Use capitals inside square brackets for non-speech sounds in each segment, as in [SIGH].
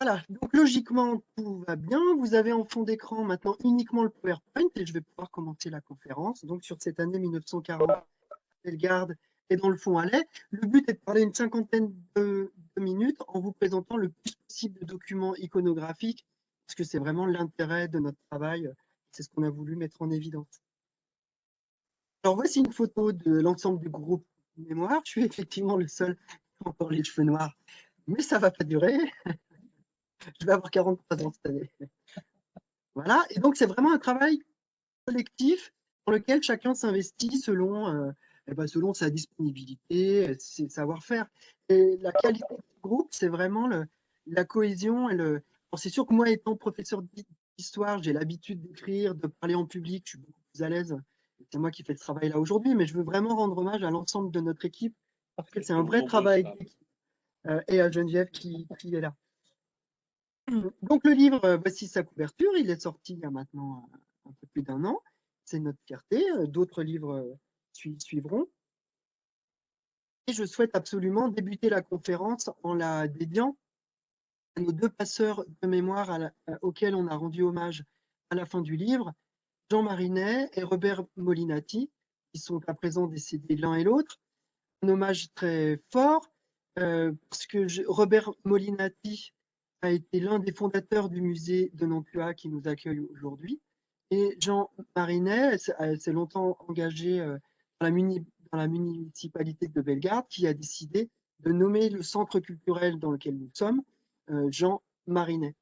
Voilà, donc logiquement, tout va bien. Vous avez en fond d'écran maintenant uniquement le PowerPoint et je vais pouvoir commencer la conférence. Donc sur cette année 1940, Bellegarde et dans le fond allait. Le but est de parler une cinquantaine de, minutes en vous présentant le plus possible de documents iconographiques parce que c'est vraiment l'intérêt de notre travail. C'est ce qu'on a voulu mettre en évidence. Alors voici une photo de l'ensemble du groupe mémoire. Je suis effectivement le seul qui a encore les cheveux noirs, mais ça ne va pas durer. Je vais avoir 43 ans cette année. Voilà, et donc c'est vraiment un travail collectif dans lequel chacun s'investit selon, euh, eh ben, selon sa disponibilité, ses savoir-faire. Et la qualité du groupe, c'est vraiment le, la cohésion. et le. C'est sûr que moi, étant professeur d'histoire, j'ai l'habitude d'écrire, de parler en public, je suis beaucoup plus à l'aise. C'est moi qui fais ce travail-là aujourd'hui, mais je veux vraiment rendre hommage à l'ensemble de notre équipe parce que c'est un vrai travail d'équipe. Euh, et à Geneviève qui, qui est là. [CLEARS THROAT] Donc le livre, euh, voici sa couverture, il est sorti il y a maintenant un peu plus d'un an, c'est notre fierté, euh, d'autres livres euh, suivront. Et je souhaite absolument débuter la conférence en la dédiant à nos deux passeurs de mémoire auxquels on a rendu hommage à la fin du livre, Jean Marinet et Robert Molinati, qui sont à présent décédés l'un et l'autre. Un hommage très fort, parce que Robert Molinati a été l'un des fondateurs du musée de Nantua qui nous accueille aujourd'hui. Et Jean Marinet s'est longtemps engagé euh, dans la, municipalité de Bellegarde qui a décidé de nommer le centre culturel dans lequel nous sommes euh, Jean Marinet.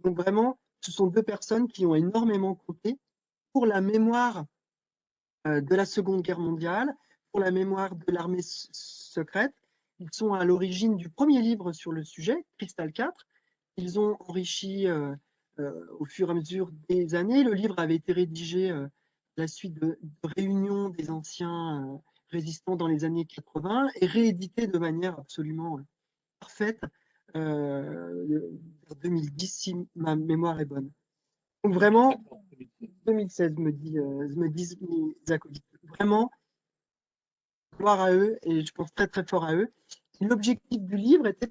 Donc vraiment, ce sont deux personnes qui ont énormément compté pour la mémoire euh, de la Seconde Guerre mondiale, pour la mémoire de l'armée secrète. Ils sont à l'origine du premier livre sur le sujet, Cristal 4, ils ont enrichi euh, euh, au fur et à mesure des années. Le livre avait été rédigé euh, à la suite de, réunions des anciens résistants dans les années 80 et réédité de manière absolument parfaite en 2010, si ma mémoire est bonne. Donc vraiment, 2016 me, dit, me disent mes acolytes. Vraiment, gloire à eux et je pense très très fort à eux. L'objectif du livre était,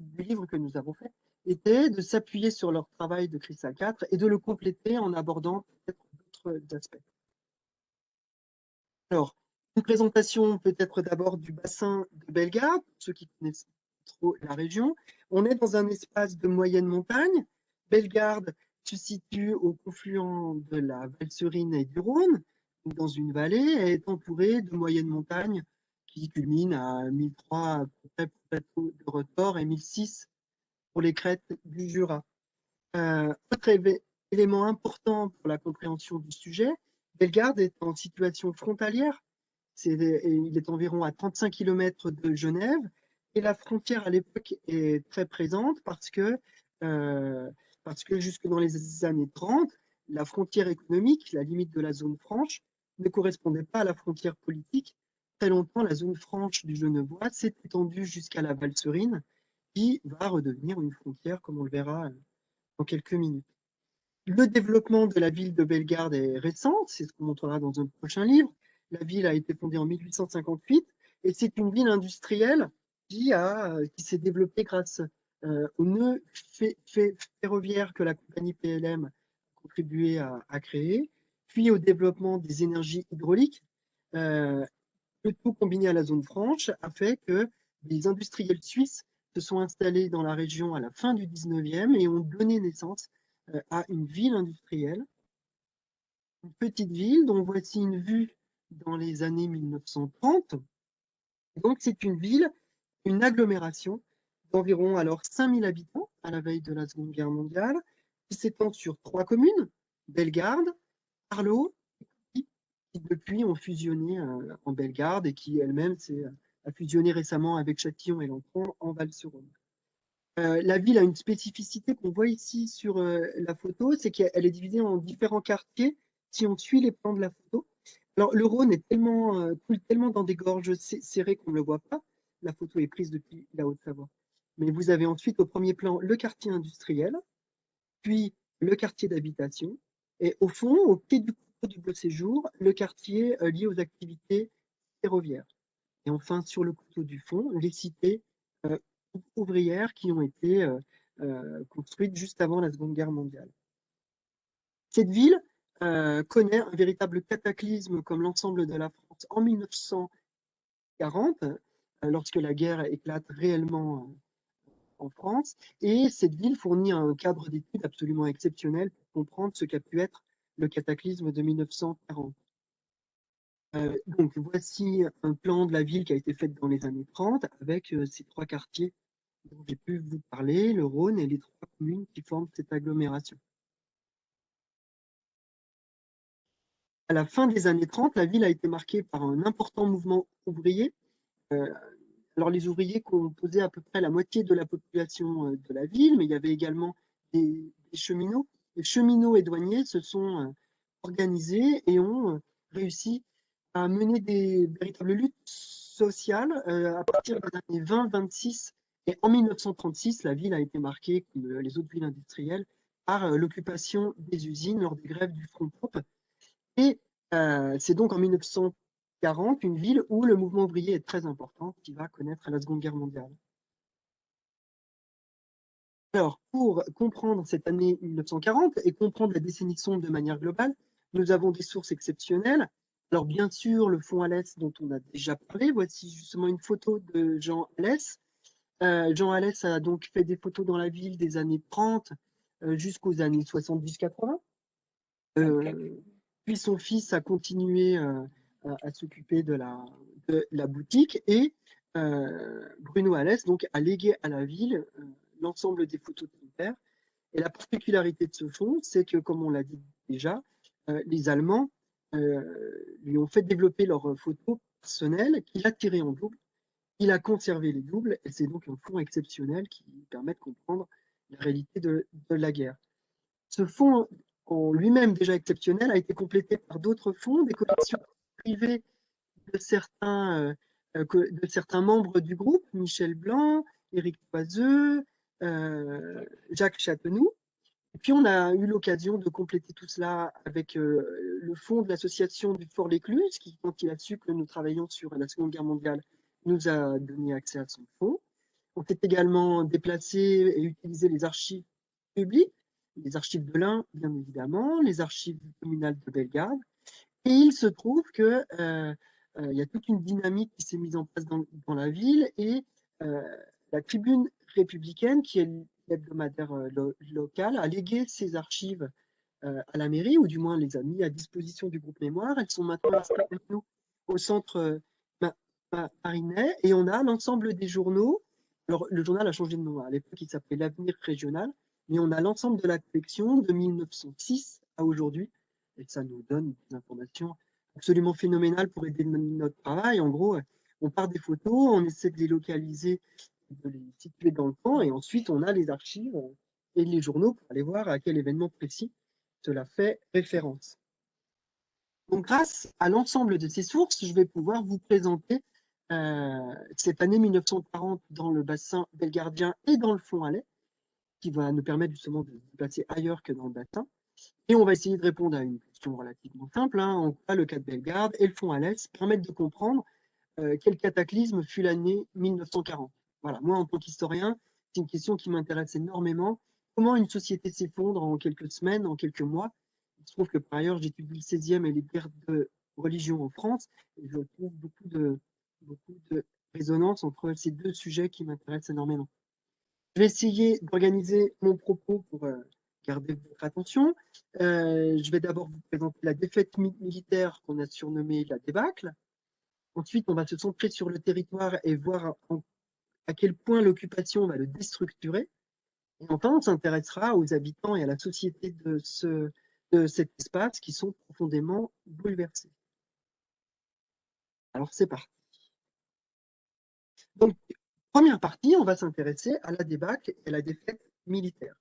du livre que nous avons fait, était de s'appuyer sur leur travail de Crystal 4 et de le compléter en abordant peut-être d'autres aspects. Alors, une présentation peut-être d'abord du bassin de Bellegarde, pour ceux qui connaissent trop la région. On est dans un espace de moyenne montagne. Bellegarde se situe au confluent de la Valserine et du Rhône, dans une vallée, et est entourée de moyennes montagnes qui culminent à 1003 à de retort et 1006 pour les crêtes du Jura. Euh, autre élément important pour la compréhension du sujet, Bellegarde est en situation frontalière. il est environ à 35 km de Genève et la frontière à l'époque est très présente parce que, euh, parce que jusque dans les années 30, la frontière économique, la limite de la zone franche, ne correspondait pas à la frontière politique. Très longtemps, la zone franche du Genevois s'est étendue jusqu'à la Valserine, qui va redevenir une frontière, comme on le verra dans quelques minutes. Le développement de la ville de Bellegarde est récent, c'est ce qu'on montrera dans un prochain livre. La ville a été fondée en 1858 et c'est une ville industrielle qui, qui s'est développée grâce euh, au nœud ferroviaire que la compagnie PLM a contribué à, créer, puis au développement des énergies hydrauliques. Euh, le tout combiné à la zone franche a fait que les industriels suisses se sont installés dans la région à la fin du 19e et ont donné naissance euh, à une ville industrielle. Une petite ville dont voici une vue dans les années 1930. Donc c'est une ville, une agglomération d'environ alors 5000 habitants à la veille de la Seconde Guerre mondiale, qui s'étend sur trois communes, Bellegarde, Arlot, qui depuis ont fusionné euh, en Bellegarde et qui elle-même s'est fusionné récemment avec Châtillon et Lancron en Val-sur-Rhône. Euh, la ville a une spécificité qu'on voit ici sur euh, la photo, c'est qu'elle est divisée en différents quartiers si on suit les plans de la photo. Alors le Rhône est tellement, euh, tellement dans des gorges serrées qu'on ne le voit pas. La photo est prise depuis la Haute-Savoie. Mais vous avez ensuite au premier plan le quartier industriel, puis le quartier d'habitation, et au fond, au pied du du Beau Séjour, le quartier lié aux activités ferroviaires. Et enfin, sur le couteau du fond, les cités euh, ouvrières qui ont été euh, construite juste avant la Seconde Guerre mondiale. Cette ville connaît un véritable cataclysme comme l'ensemble de la France en 1940, lorsque la guerre éclate réellement en France. Et cette ville fournit un cadre d'études absolument exceptionnel pour comprendre ce qu'a pu être le cataclysme de 1940. Euh, donc voici un plan de la ville qui a été fait dans les années 30 avec euh, ces trois quartiers dont j'ai pu vous parler, le Rhône et les trois communes qui forment cette agglomération. À la fin des années 30, la ville a été marquée par un important mouvement ouvrier. Euh, alors les ouvriers composaient à peu près la moitié de la population de la ville, mais il y avait également des, des cheminots. Les cheminots et douaniers se sont organisés et ont réussi a mené des véritables luttes sociales euh, à partir des années 20-26. Et en 1936, la ville a été marquée, comme les autres villes industrielles, par euh, l'occupation des usines lors des grèves du Front Pop. Et euh, c'est donc en 1940 une ville où le mouvement ouvrier est très important, qui va connaître la Seconde Guerre mondiale. Alors, pour comprendre cette année 1940 et comprendre la décennie sombre de manière globale, nous avons des sources exceptionnelles. Alors bien sûr, le fond Alès dont on a déjà parlé, voici justement une photo de Jean Alès. Euh, Jean Alès a donc fait des photos dans la ville des années 30 euh, jusqu'aux années 70-80. Euh, puis son fils a continué à, s'occuper de la, la, boutique et Bruno Alès donc, a légué à la ville l'ensemble des photos de son père. Et la particularité de ce fonds, c'est que, comme on l'a dit déjà, les Allemands lui ont fait développer leurs photos personnelles qu'il a tirées en double. Il a conservé les doubles et c'est donc un fonds exceptionnel qui permet de comprendre la réalité de, la guerre. Ce fonds en lui-même déjà exceptionnel a été complété par d'autres fonds, des collections privées de certains, euh, membres du groupe, Michel Blanc, Éric Poiseux, euh, Jacques Châtenoux, et puis, on a eu l'occasion de compléter tout cela avec euh, le fonds de l'association du Fort L'Écluse, qui, quand il a su que nous travaillions sur la Seconde Guerre mondiale, nous a donné accès à son fonds. On s'est également déplacé et utilisé les archives publiques, les archives de l'Ain, bien évidemment, les archives communales de Bellegarde. Et il se trouve qu'il euh, euh, y a toute une dynamique qui s'est mise en place dans la ville et la tribune républicaine, qui est hebdomadaire euh, local a légué ses archives euh, à la mairie, ou du moins les a mis à disposition du groupe Mémoire. Elles sont maintenant nous au centre Marinet, et on a l'ensemble des journaux. Alors, le journal a changé de nom. À l'époque, il s'appelait L'Avenir Régional, mais on a l'ensemble de la collection de 1906 à aujourd'hui, et ça nous donne des informations absolument phénoménales pour aider notre travail. En gros, on part des photos, on essaie de les localiser de les situer dans le temps, et ensuite on a les archives et les journaux pour aller voir à quel événement précis cela fait référence. Donc grâce à l'ensemble de ces sources, je vais pouvoir vous présenter euh, cette année 1940 dans le bassin belgardien et dans le fond Alais, qui va nous permettre justement de se placer ailleurs que dans le bassin. Et on va essayer de répondre à une question relativement simple, hein, en quoi le cas de Bellegarde et le fond Alès permettent de comprendre euh, quel cataclysme fut l'année 1940. Voilà, moi, en tant qu'historien, c'est une question qui m'intéresse énormément. Comment une société s'effondre en quelques semaines, en quelques mois? Il se trouve que par ailleurs, j'étudie le 16e et les guerres de religion en France, et je trouve beaucoup de, beaucoup de résonance entre ces deux sujets qui m'intéressent énormément. Je vais essayer d'organiser mon propos pour euh, garder votre attention. Euh, je vais d'abord vous présenter la défaite militaire qu'on a surnommée la débâcle. Ensuite, on va se centrer sur le territoire et voir en à quel point l'occupation va le déstructurer. Et enfin, on s'intéressera aux habitants et à la société de, ce, de cet espace qui sont profondément bouleversés. Alors, c'est parti. Donc, première partie, on va s'intéresser à la débâcle et à la défaite militaire.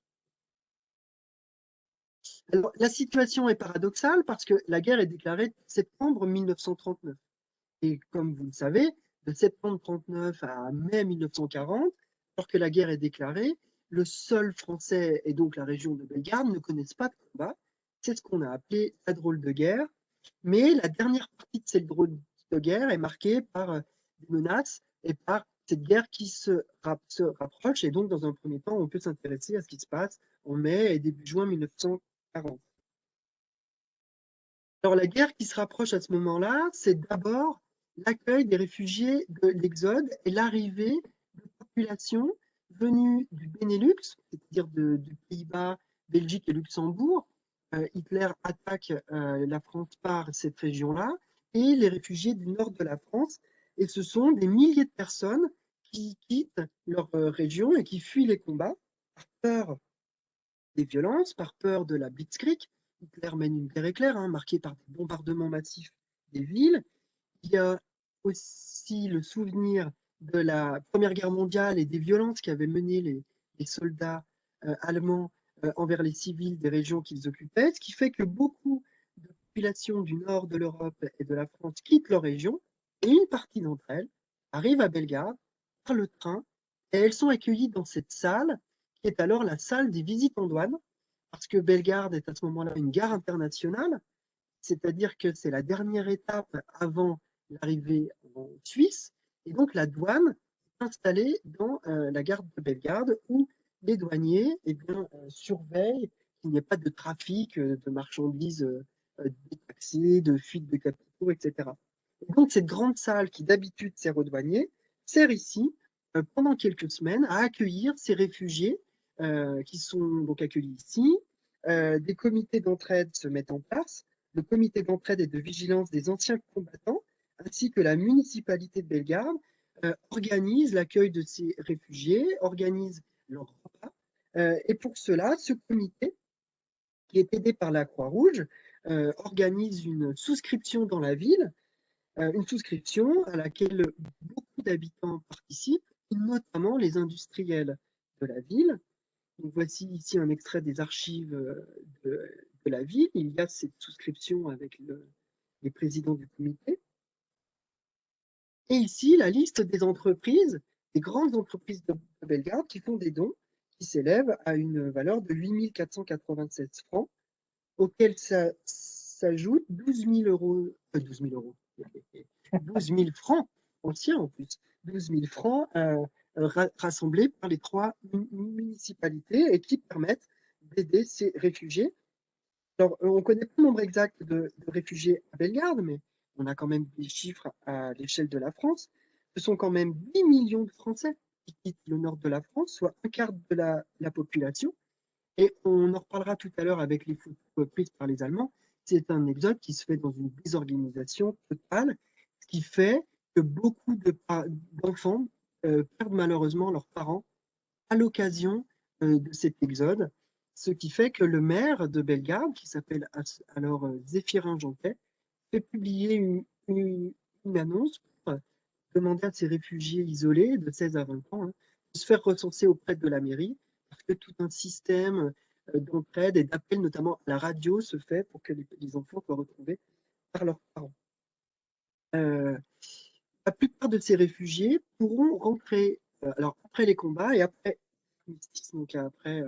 Alors, la situation est paradoxale parce que la guerre est déclarée septembre 1939. Et comme vous le savez, de septembre 39 à mai 1940, alors que la guerre est déclarée, le sol français et donc la région de Bellegarde ne connaissent pas de combat. C'est ce qu'on a appelé la drôle de guerre. Mais la dernière partie de cette drôle de guerre est marquée par euh, des menaces et par cette guerre qui se, se, rapproche. Et donc, dans un premier temps, on peut s'intéresser à ce qui se passe en mai et début juin 1940. Alors, la guerre qui se rapproche à ce moment-là, c'est d'abord l'accueil des réfugiés de l'Exode et l'arrivée de populations venues du Benelux, c'est-à-dire du Pays-Bas, Belgique et Luxembourg. Euh, Hitler attaque euh, la France par cette région-là et les réfugiés du nord de la France. Et ce sont des milliers de personnes qui quittent leur euh, région et qui fuient les combats par peur des violences, par peur de la Blitzkrieg. Hitler mène une guerre éclair, hein, marquée par des bombardements massifs des villes. Il y a aussi le souvenir de la Première Guerre mondiale et des violences qu'avaient menées les, soldats euh, allemands euh, envers les civils des régions qu'ils occupaient, ce qui fait que beaucoup de populations du nord de l'Europe et de la France quittent leur région, et une partie d'entre elles arrivent à Belgrade par le train, et elles sont accueillies dans cette salle, qui est alors la salle des visites en douane, parce que Bellegarde est à ce moment-là une gare internationale, c'est-à-dire que c'est la dernière étape avant l'arrivée en Suisse, et donc la douane est installée dans euh, la gare de Bellegarde, où les douaniers eh bien, euh, surveillent qu'il n'y ait pas de trafic euh, de marchandises détaxées, de fuite de capitaux, etc. Et donc cette grande salle qui d'habitude sert aux douaniers, sert ici pendant quelques semaines à accueillir ces réfugiés qui sont donc accueillis ici. des comités d'entraide se mettent en place. Le comité d'entraide et de vigilance des anciens combattants, ainsi que la municipalité de Bellegarde, organise l'accueil de ces réfugiés, organise leur repas. Euh, et pour cela, ce comité, qui est aidé par la Croix-Rouge, euh, organise une souscription dans la ville, euh, une souscription à laquelle beaucoup d'habitants participent, notamment les industriels de la ville. Voici ici un extrait des archives de, la ville. Il y a cette souscription avec les présidents du comité. Et ici, la liste des entreprises des grandes entreprises de Bellegarde qui font des dons qui s'élèvent à une valeur de 8 496 francs, auxquels s'ajoutent 12 000 euros, 12 000 euros, 12 000 francs anciens en plus, 12 000 francs euh, rassemblés par les trois municipalités et qui permettent d'aider ces réfugiés. Alors, on ne connaît pas le nombre exact de, de réfugiés à Bellegarde, mais on a quand même des chiffres à l'échelle de la France ce sont quand même 8 millions de Français qui quittent le nord de la France, soit un quart de la, population. Et on en reparlera tout à l'heure avec les photos prises par les Allemands. C'est un exode qui se fait dans une désorganisation totale, ce qui fait que beaucoup d'enfants euh, perdent malheureusement leurs parents à l'occasion euh, de cet exode, ce qui fait que le maire de Bellegarde, qui s'appelle alors euh, Zéphirin Janquet, fait publier une, une annonce pour demander à ces réfugiés isolés de 16 à 20 ans hein, de se faire recenser auprès de la mairie, parce que tout un système euh, d'entraide et d'appel, notamment à la radio, se fait pour que les, enfants soient retrouvés par leurs parents. Euh, la plupart de ces réfugiés pourront rentrer, euh, alors après les combats et après, donc après,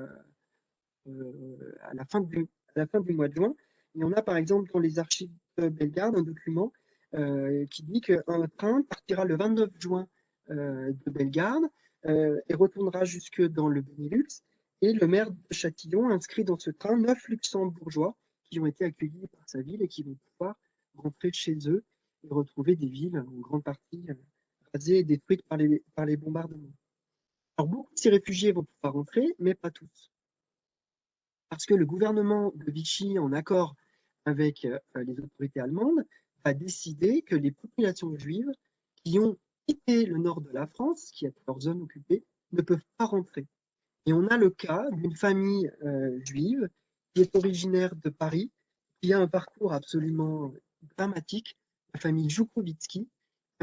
à, la fin du, à la fin du mois de juin, il y en a par exemple dans les archives Bellegarde un document euh, qui dit qu'un train partira le 29 juin euh, de Bellegarde euh, et retournera jusque dans le Benelux. Et le maire de Châtillon inscrit dans ce train neuf luxembourgeois qui ont été accueillis par sa ville et qui vont pouvoir rentrer chez eux et retrouver des villes en grande partie rasées et détruites par les, par les bombardements. Alors beaucoup de ces réfugiés vont pouvoir rentrer, mais pas tous. Parce que le gouvernement de Vichy, en accord avec les autorités allemandes, a décidé que les populations juives qui ont quitté le nord de la France, qui est leur zone occupée, ne peuvent pas rentrer. Et on a le cas d'une famille euh, juive qui est originaire de Paris, qui a un parcours absolument dramatique, la famille Joukovitsky,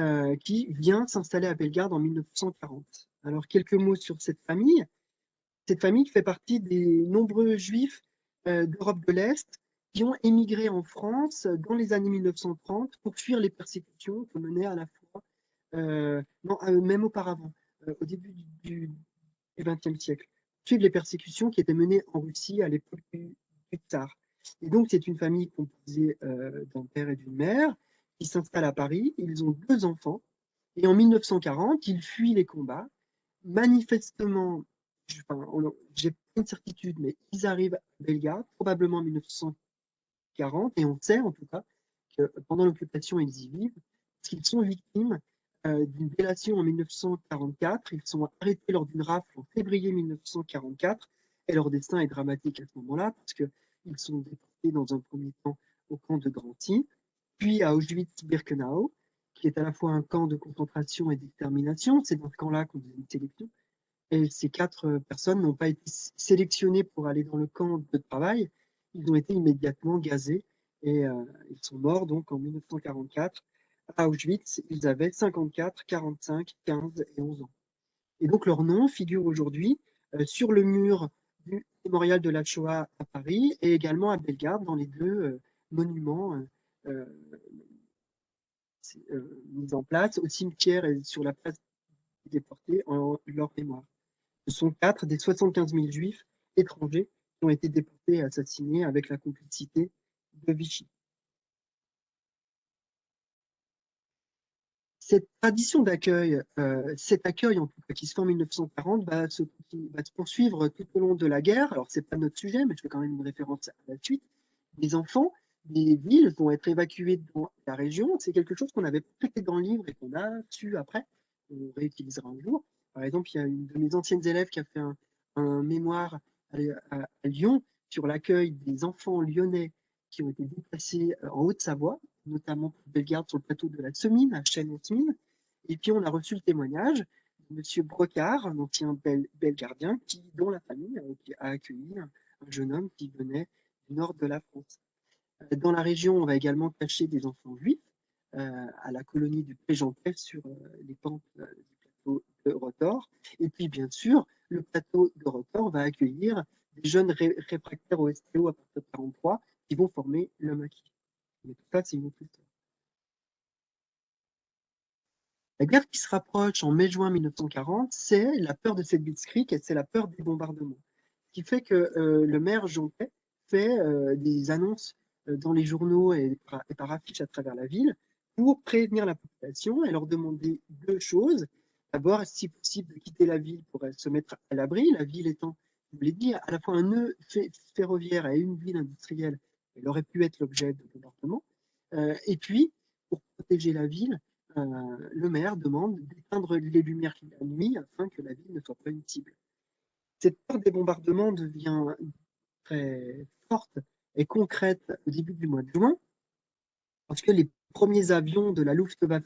euh, qui vient s'installer à Bellegarde en 1940. Alors, quelques mots sur cette famille. Cette famille fait partie des nombreux juifs euh, d'Europe de l'Est qui ont émigré en France dans les années 1930 pour fuir les persécutions que menaient à la fois, euh, euh, même auparavant, euh, au début du XXe siècle, suivre les persécutions qui étaient menées en Russie à l'époque du, tsar. Et donc, c'est une famille composée d'un père et d'une mère qui s'installe à Paris. Ils ont deux enfants, Et en 1940, ils fuient les combats. Manifestement, j'ai pas une certitude, mais ils arrivent à Belgrade, probablement en 1940, et on sait en tout cas que pendant l'occupation, ils y vivent, parce qu'ils sont victimes euh, d'une délation en 1944. Ils sont arrêtés lors d'une rafle en février 1944, et leur destin est dramatique à ce moment-là, parce qu'ils sont déportés dans un premier temps au camp de Drancy, puis à Auschwitz-Birkenau, qui est à la fois un camp de concentration et d'extermination. C'est dans ce camp-là qu'on faisait une sélection. Et ces quatre personnes n'ont pas été sélectionnées pour aller dans le camp de travail. Ils ont été immédiatement gazés et euh, ils sont morts donc en 1944 à Auschwitz. Ils avaient 54, 45, 15 et 11 ans. Et donc leur nom figure aujourd'hui euh, sur le mur du mémorial de la Shoah à Paris et également à Bellegarde dans les deux euh, monuments mis en place au cimetière et sur la place des déportés en leur mémoire. Ce sont quatre des 75 000 juifs étrangers été déportés et assassinés avec la complicité de Vichy. Cette tradition d'accueil, euh, cet accueil en tout cas qui se fait en 1940, va se, va se poursuivre tout au long de la guerre. Alors c'est pas notre sujet, mais je fais quand même une référence à la suite. Les enfants des villes vont être évacués dans la région. C'est quelque chose qu'on avait traité dans le livre et qu'on a su après, on réutilisera un jour. Par exemple, il y a une de mes anciennes élèves qui a fait un, mémoire à, Lyon sur l'accueil des enfants lyonnais qui ont été déplacés euh, en Haute-Savoie, notamment pour Bellegarde sur le plateau de la Semine, à Chêne-en-Semine. Et puis, on a reçu le témoignage de M. Brocard, un ancien belgardien, qui, dont la famille a accueilli un, jeune homme qui venait du nord de la France. Euh, dans la région, on va également cacher des enfants juifs euh, à la colonie du Prégentais sur les pentes du plateau de Rotor. Et puis, bien sûr, le plateau de Rotor va accueillir des jeunes réfractaires au STO à partir de 43 qui vont former le maquis. Mais tout ça, c'est une autre histoire. La guerre qui se rapproche en mai-juin 1940, c'est la peur de cette blitzkrieg et c'est la peur des bombardements. Ce qui fait que euh, le maire Jonquet fait euh, des annonces euh, dans les journaux et et par affiches à travers la ville pour prévenir la population et leur demander deux choses. D'abord, si possible, de quitter la ville pour se mettre à l'abri, la ville étant, je vous l'ai dit, à la fois un nœud ferroviaire et une ville industrielle, elle aurait pu être l'objet de bombardement. Euh, et puis, pour protéger la ville, euh, le maire demande d'éteindre les lumières la nuit afin que la ville ne soit pas une cible. Cette peur des bombardements devient très forte et concrète au début du mois de juin, parce que les premiers avions de la Luftwaffe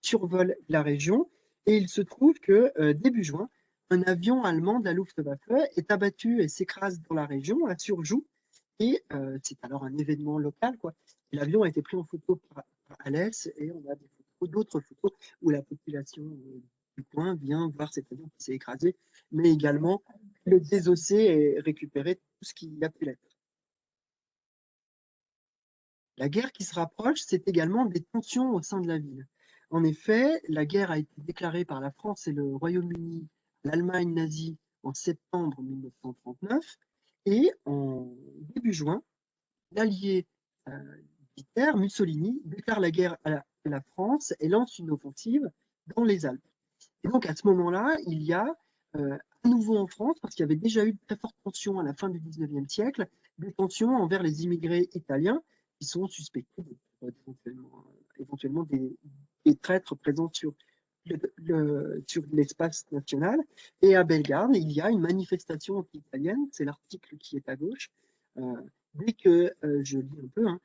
survolent la région et il se trouve que euh, début juin, un avion allemand de la Luftwaffe est abattu et s'écrase dans la région, à Surjoux, et euh, c'est alors un événement local. L'avion a été pris en photo par, Alès et on a d'autres photos où la population euh, du coin vient voir cet avion qui s'est écrasé, mais également le désosser et récupérer tout ce qui a pu l'être. La guerre qui se rapproche, c'est également des tensions au sein de la ville. En effet, la guerre a été déclarée par la France et le Royaume-Uni l'Allemagne nazie en septembre 1939 et en début juin, l'allié euh, Mussolini, déclare la guerre à la, France et lance une offensive dans les Alpes. Et donc à ce moment-là, il y a euh, à nouveau en France, parce qu'il y avait déjà eu de très fortes tensions à la fin du 19e siècle, des tensions envers les immigrés italiens qui sont suspectés éventuellement, éventuellement des, traîtres présents sur l'espace national. Et à Bellegarde, il y a une manifestation anti-italienne, c'est l'article qui est à gauche. Euh, dès que, euh, je lis un peu, hein,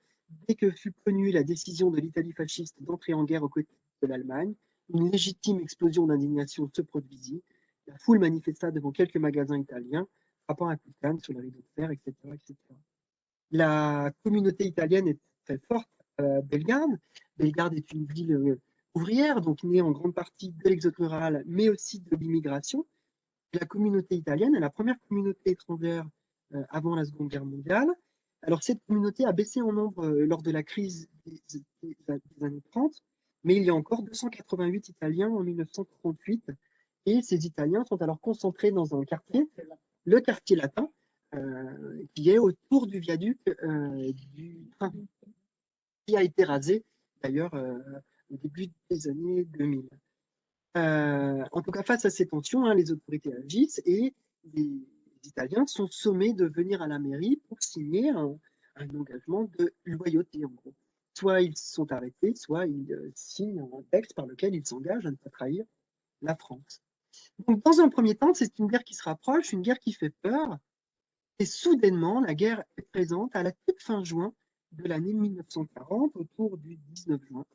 dès que fut connue la décision de l'Italie fasciste d'entrer en guerre aux côtés de l'Allemagne, une légitime explosion d'indignation se produisit. La foule manifesta devant quelques magasins italiens, frappant à coups de sur le rideau de fer, etc., etc. La communauté italienne est très forte à Bellegarde. Bellegarde est une ville euh, ouvrière, donc née en grande partie de l'exode rural, mais aussi de l'immigration. La communauté italienne est la première communauté étrangère euh, avant la Seconde Guerre mondiale. Alors cette communauté a baissé en nombre euh, lors de la crise des, années 30, mais il y a encore 288 Italiens en 1938, et ces Italiens sont alors concentrés dans un quartier, le quartier latin, euh, qui est autour du viaduc du train, qui a été rasé d'ailleurs au début des années 2000. Euh, en tout cas, face à ces tensions, hein, les autorités agissent et les Italiens sont sommés de venir à la mairie pour signer un, engagement de loyauté, en gros. Soit ils sont arrêtés, soit ils euh, signent un texte par lequel ils s'engagent à ne pas trahir la France. Donc, dans un premier temps, c'est une guerre qui se rapproche, une guerre qui fait peur, et soudainement, la guerre est présente à la toute fin juin de l'année 1940, autour du 19 juin.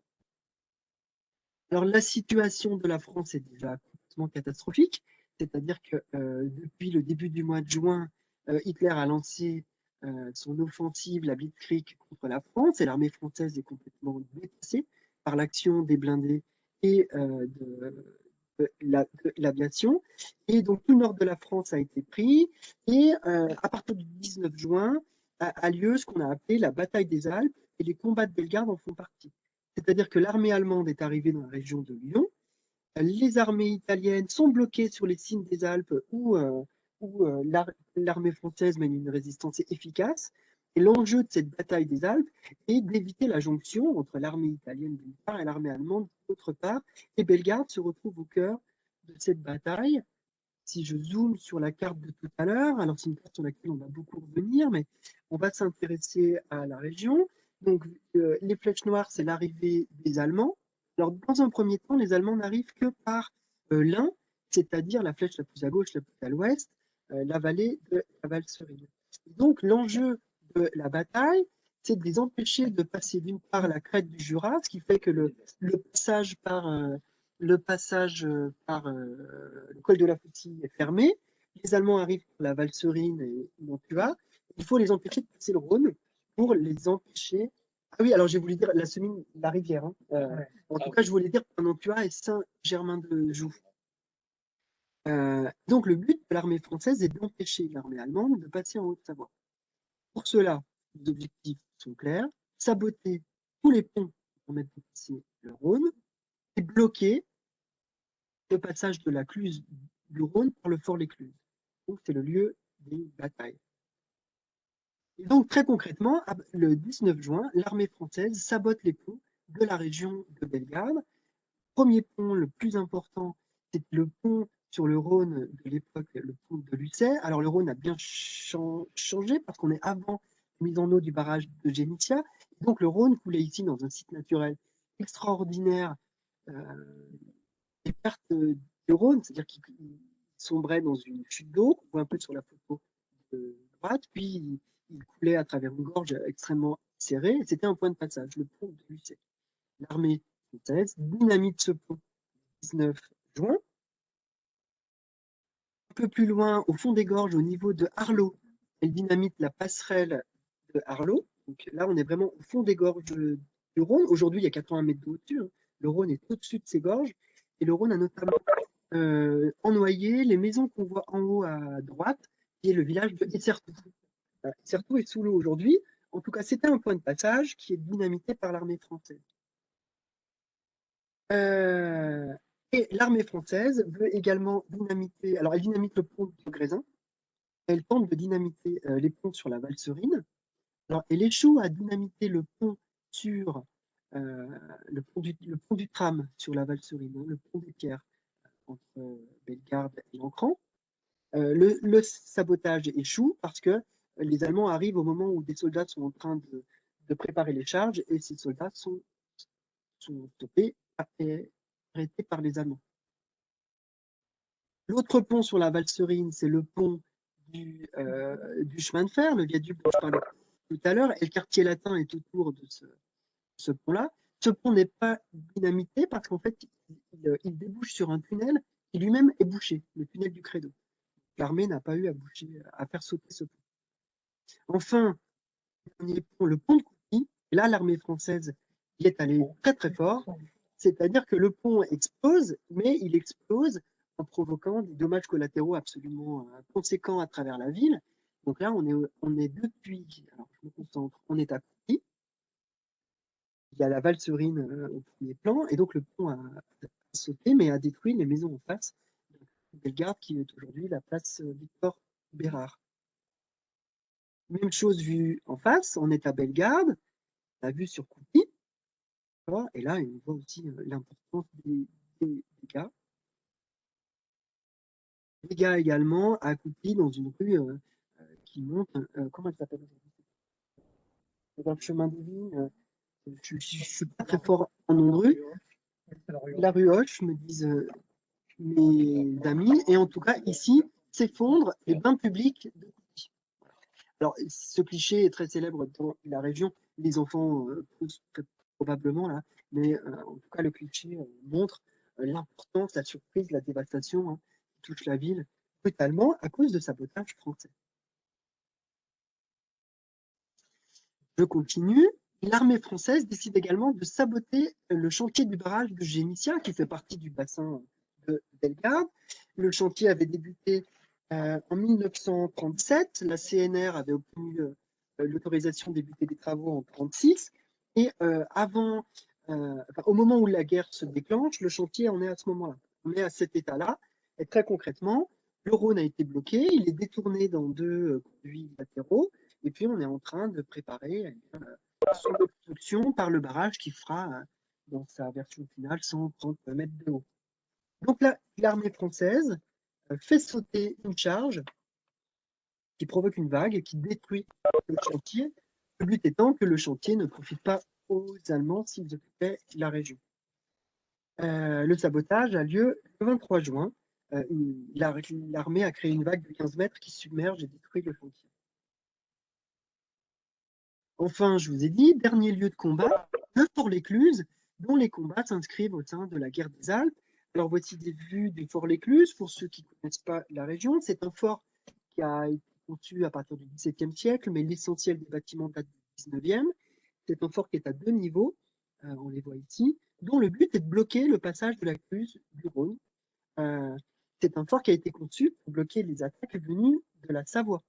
Alors, la situation de la France est déjà complètement catastrophique, c'est-à-dire que euh, depuis le début du mois de juin, euh, Hitler a lancé euh, son offensive, la Blitzkrieg, contre la France, et l'armée française est complètement dépassée par l'action des blindés et de, l'aviation. Et donc, tout le nord de la France a été pris, et à partir du 19 juin, a, a lieu ce qu'on a appelé la bataille des Alpes, et les combats de Bellegarde en font partie. C'est-à-dire que l'armée allemande est arrivée dans la région de Lyon, les armées italiennes sont bloquées sur les cimes des Alpes où, euh, euh, l'armée française mène une résistance efficace. Et l'enjeu de cette bataille des Alpes est d'éviter la jonction entre l'armée italienne d'une part et l'armée allemande d'autre part. Et Bellegarde se retrouve au cœur de cette bataille. Si je zoome sur la carte de tout à l'heure, alors c'est une carte sur laquelle on va beaucoup revenir, mais on va s'intéresser à la région. Donc, euh, les flèches noires, c'est l'arrivée des Allemands. Alors, dans un premier temps, les Allemands n'arrivent que par euh, l'Ain, c'est-à-dire la flèche la plus à gauche, la plus à l'ouest, euh, la vallée de la Valserine. Donc, l'enjeu de la bataille, c'est de les empêcher de passer d'une part la crête du Jura, ce qui fait que le, passage par, le, passage par le col de la Foutille est fermé. Les Allemands arrivent par la Valserine et Mantua. Il faut les empêcher de passer le Rhône pour les empêcher. Ah oui, alors j'ai voulu dire la semaine, la rivière. Hein. Euh, en tout cas, je voulais dire Panantua et Saint-Germain-de-Joux. Euh, donc, le but de l'armée française est d'empêcher l'armée allemande de passer en Haute-Savoie. Pour cela, les objectifs sont clairs saboter tous les ponts qui permettent de passer le Rhône et bloquer le passage de la Cluse du Rhône par le fort l'Écluse. Donc, c'est le lieu des batailles. Et donc, très concrètement, le 19 juin, l'armée française sabote les ponts de la région de Bellegarde. Premier pont, le plus important, c'est le pont sur le Rhône de l'époque, le pont de Lucé. Alors, le Rhône a bien changé parce qu'on est avant la mise en eau du barrage de Génitia. Donc, le Rhône coulait ici dans un site naturel extraordinaire. Euh, les pertes du Rhône, c'est-à-dire qu'il sombrait dans une chute d'eau, on voit un peu sur la photo de droite, puis il coulait à travers une gorge extrêmement serrée, c'était un point de passage, le pont de Lucé. L'armée française dynamite ce pont le 19 juin. Un peu plus loin, au fond des gorges, au niveau de Arlot, elle dynamite la passerelle de Arlot. Donc là, on est vraiment au fond des gorges du Rhône. Aujourd'hui, il y a 80 mètres d'eau au-dessus. Hein. Le Rhône est au-dessus de ces gorges. Et le Rhône a notamment euh, ennoyé les maisons qu'on voit en haut à droite, qui est le village de Essertou. Certeau est sous l'eau aujourd'hui. En tout cas, c'était un point de passage qui est dynamité par l'armée française. Euh, et l'armée française veut également dynamiter, alors elle dynamite le pont de Grésin, elle tente de dynamiter euh, les ponts sur la Valserine, alors elle échoue à dynamiter le pont sur euh, le, pont du, le, pont du, tram sur la Valserine, hein, le pont des pierres entre Bellegarde et Ancran. Le, le, sabotage échoue parce que les Allemands arrivent au moment où des soldats sont en train de, préparer les charges et ces soldats sont, stoppés arrêtés par les Allemands. L'autre pont sur la Valserine, c'est le pont du, euh, du, chemin de fer, le viaduc dont je parlais tout à l'heure, et le quartier latin est autour de ce, pont-là. Ce pont n'est pas dynamité parce qu'en fait, il, il, débouche sur un tunnel qui lui-même est bouché, le tunnel du Credo. L'armée n'a pas eu à, à faire sauter ce pont. Enfin, le pont de Coupy, là, l'armée française y est allée très très fort, c'est-à-dire que le pont explose, mais il explose en provoquant des dommages collatéraux absolument euh, conséquents à travers la ville. Donc là, on est, on est depuis, alors je me concentre, on est à Coupy, il y a la Valserine euh, au premier plan, et donc le pont a, sauté, mais a détruit les maisons en face. Bellegarde, qui est aujourd'hui la place euh, Victor Bérard. Même chose vue en face, on est à Bellegarde, la vue sur Coupy. Et là, on voit aussi euh, l'importance des, dégâts dégâts également à Coupy, dans une rue qui monte, comment elle s'appelle aujourd'hui? Un chemin de vigne. Je ne suis pas très fort en nom de rue. La rue Hoche, me disent mes amis. Et en tout cas, ici, s'effondrent les bains publics de. Alors, ce cliché est très célèbre dans la région. Les enfants poussent probablement là, mais en tout cas, le cliché montre l'importance, la surprise, la dévastation hein, qui touche la ville brutalement à cause de sabotage français. Je continue. L'armée française décide également de saboter le chantier du barrage de Génissia, qui fait partie du bassin de Bellegarde. Le chantier avait débuté euh, en 1937. La CNR avait obtenu euh, l'autorisation de débuter des travaux en 1936. Et euh, avant, au moment où la guerre se déclenche, le chantier en est à ce moment-là. On est à cet état-là. Et très concrètement, le Rhône a été bloqué, il est détourné dans deux conduits latéraux, et puis on est en train de préparer eh son obstruction par le barrage qui fera, dans sa version finale, 130 mètres de haut. Donc là, l'armée française euh, fait sauter une charge qui provoque une vague et qui détruit le chantier. Le but étant que le chantier ne profite pas aux Allemands s'ils occupaient la région. Euh, le sabotage a lieu le 23 juin. Euh, l'armée a créé une vague de 15 mètres qui submerge et détruit le chantier. Enfin, je vous ai dit, dernier lieu de combat, le Fort l'Écluse, dont les combats s'inscrivent au sein de la guerre des Alpes alors voici des vues du fort L'Écluse. Pour ceux qui ne connaissent pas la région, c'est un fort qui a été conçu à partir du XVIIe siècle, mais l'essentiel des bâtiments date du XIXe. C'est un fort qui est à deux niveaux, euh, on les voit ici, dont le but est de bloquer le passage de la Cluse du Rhône. Euh, c'est un fort qui a été conçu pour bloquer les attaques venues de la Savoie.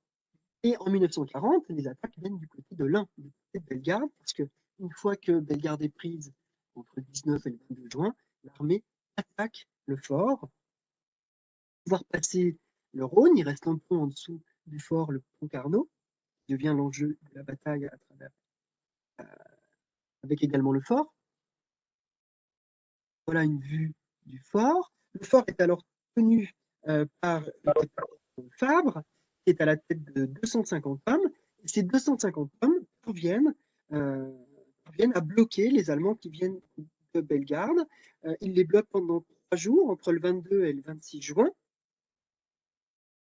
Et en 1940, les attaques viennent du côté de l'Ain, du côté de Bellegarde, parce que une fois que Bellegarde est prise entre le 19 et le 22 juin, l'armée attaque le fort, pouvoir passer le Rhône, il reste un pont en dessous du fort, le pont Carnot, qui devient l'enjeu de la bataille euh, avec également le fort. Voilà une vue du fort. Le fort est alors tenu euh, par Fabre, qui est à la tête de 250 hommes. Ces 250 hommes parviennent, euh, parviennent à bloquer les Allemands qui viennent de Bellegarde. Euh, il les bloque pendant trois jours, entre le 22 et le 26 juin.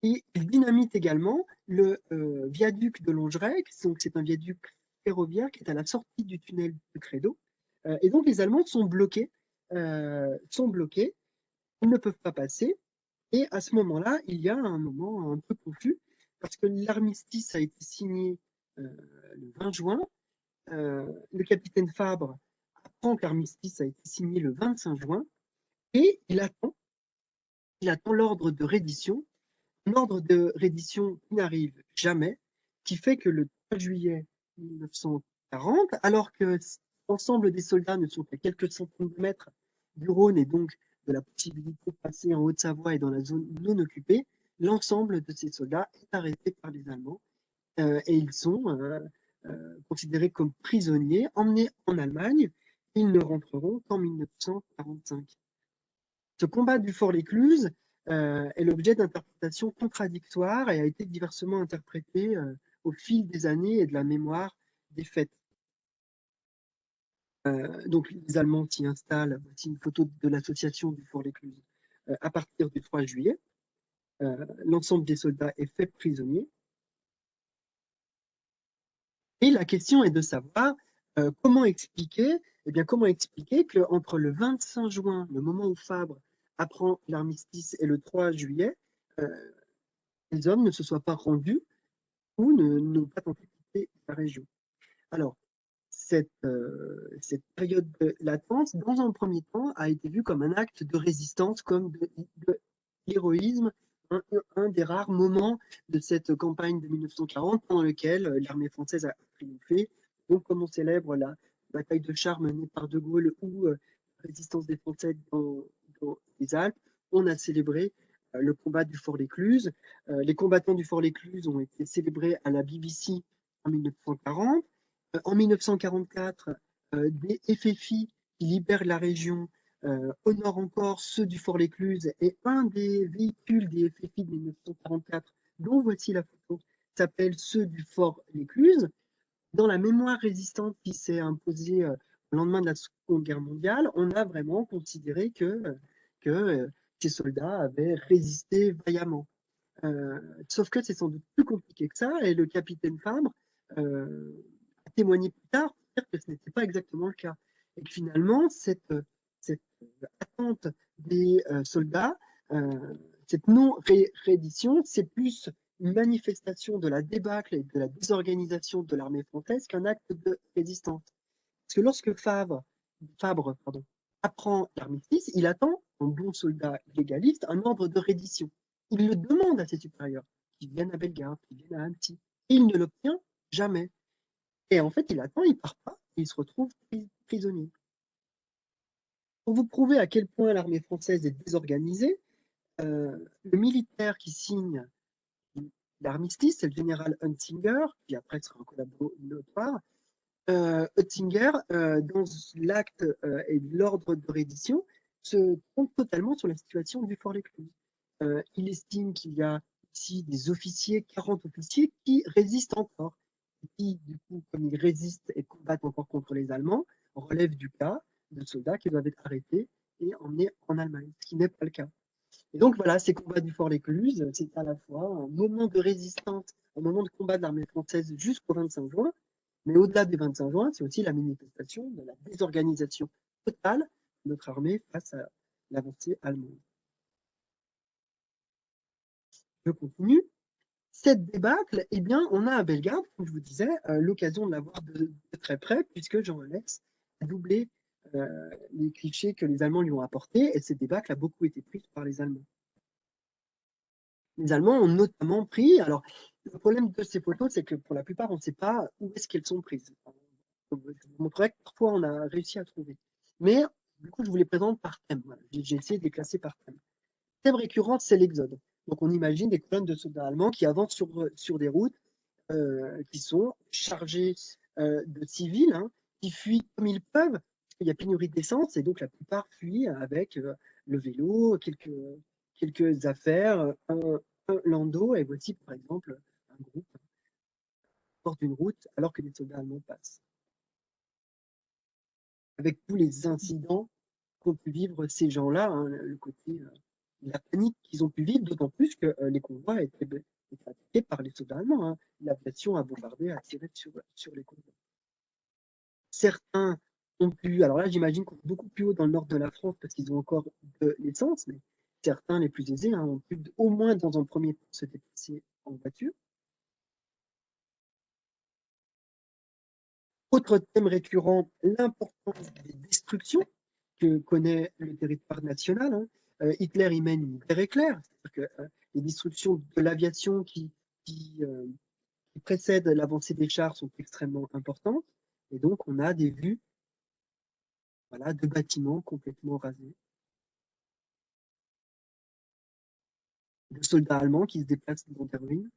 Il dynamite également le euh, viaduc de Longerec, donc c'est un viaduc ferroviaire qui est à la sortie du tunnel de Credo. Euh, et donc les Allemands sont bloqués, sont bloqués, ils ne peuvent pas passer. Et à ce moment-là, il y a un moment un peu confus, parce que l'armistice a été signé le 20 juin. le capitaine Fabre l'armistice a été signé le 25 juin et il attend, il attend l'ordre de reddition, un ordre de reddition qui n'arrive jamais, qui fait que le 3 juillet 1940, alors que l'ensemble des soldats ne sont qu'à quelques centaines de mètres du Rhône et donc de la possibilité de passer en Haute-Savoie et dans la zone non occupée, l'ensemble de ces soldats est arrêté par les Allemands euh, et ils sont euh, euh, considérés comme prisonniers, emmenés en Allemagne ils ne rentreront qu'en 1945. Ce combat du Fort L'Écluse euh, est l'objet d'interprétations contradictoires et a été diversement interprété euh, au fil des années et de la mémoire des faits. Euh, donc les Allemands s'y installent, voici une photo de l'association du Fort L'Écluse, à partir du 3 juillet. L'ensemble des soldats est fait prisonnier. Et la question est de savoir comment expliquer eh bien, comment expliquer qu'entre le 25 juin, le moment où Fabre apprend l'armistice, et le 3 juillet, euh, les hommes ne se soient pas rendus ou n'ont pas tenté de quitter la région? Alors, cette, euh, cette, période de latence, dans un premier temps, a été vue comme un acte de résistance, comme de, l'héroïsme, un, des rares moments de cette campagne de 1940 pendant lequel l'armée française a triomphé. Donc, comme on célèbre la, bataille de chars menée par De Gaulle ou euh, résistance des Français dans, les Alpes, on a célébré euh, le combat du Fort L'Écluse. Euh, les combattants du Fort L'Écluse ont été célébrés à la BBC en 1940. en 1944, des FFI qui libèrent la région nord encore, ceux du Fort Lécluse et un des véhicules des FFI de 1944, dont voici la photo, s'appelle ceux du Fort Lécluse. Dans la mémoire résistante qui s'est imposée au lendemain de la Seconde Guerre mondiale, on a vraiment considéré que, que ces soldats avaient résisté vaillamment. sauf que c'est sans doute plus compliqué que ça, et le capitaine Fabre a témoigné plus tard pour dire que ce n'était pas exactement le cas. Et que finalement, cette, attente des soldats, cette non-réédition, c'est plus manifestation de la débâcle et de la désorganisation de l'armée française qu'un acte de résistance. Parce que lorsque Fabre, Fabre apprend l'armistice, il attend, en bon soldat légaliste, un ordre de reddition. Il le demande à ses supérieurs, qui viennent à Bellegarde, qui viennent à Annecy. Il ne l'obtient jamais. Et en fait, il attend, il part pas, il se retrouve prisonnier. Pour vous prouver à quel point l'armée française est désorganisée, euh, le militaire qui signe l'armistice, c'est le général Huntinger, qui après sera un collaborateur. Euh, Huntinger, euh, dans l'acte euh, et l'ordre de reddition, se trompe totalement sur la situation du Fort Lécluse. Euh, il estime qu'il y a ici des officiers, 40 officiers, qui résistent encore. Et qui, du coup, comme ils résistent et combattent encore contre les Allemands, relèvent du cas de soldats qui doivent être arrêtés et emmenés en Allemagne, ce qui n'est pas le cas. Et donc voilà, ces combats du Fort Lécluse, c'est à la fois un moment de résistance, un moment de combat de l'armée française jusqu'au 25 juin, mais au-delà du 25 juin, c'est aussi la manifestation de la désorganisation totale de notre armée face à l'avancée allemande. Je continue. Cette débâcle, eh bien, on a à Bellegarde, comme je vous disais, euh, l'occasion de la voir de, très près, puisque Jean Alex a doublé les clichés que les Allemands lui ont apportés, et cette débâcle a beaucoup été prise par les Allemands. Les Allemands ont notamment pris, alors le problème de ces photos, c'est que pour la plupart, on ne sait pas où est-ce qu'elles sont prises. Je vous montrerai que parfois on a réussi à trouver. Mais du coup, je vous les présente par thème. J'ai essayé de les classer par thème. Thème récurrent, c'est l'exode. Donc on imagine des colonnes de soldats allemands qui avancent sur, sur des routes euh, qui sont chargées euh, de civils, hein, qui fuient comme ils peuvent, il y a pénurie d'essence, et donc la plupart fuient avec euh, le vélo, quelques, quelques affaires, un, un, landau, et voici par exemple un groupe porte une route alors que les soldats allemands passent. Avec tous les incidents qu'ont pu vivre ces gens-là, hein, le côté la panique qu'ils ont pu vivre, d'autant plus que euh, les convois étaient, étaient, attaqués par les soldats allemands. Hein. L'aviation a bombardé, a tiré sur, sur les convois. Certains ont pu, alors là j'imagine qu'on est beaucoup plus haut dans le nord de la France parce qu'ils ont encore de l'essence, mais certains, les plus aisés, hein, ont pu au moins dans un premier temps se déplacer en voiture. Autre thème récurrent, l'importance des destructions que connaît le territoire national. Hein. Euh, Hitler y mène une guerre éclair, c'est-à-dire que euh, les destructions de l'aviation euh, qui, précèdent l'avancée des chars sont extrêmement importantes, et donc on a des vues voilà, de bâtiments complètement rasés, de soldats allemands qui se déplacent dans des ruines.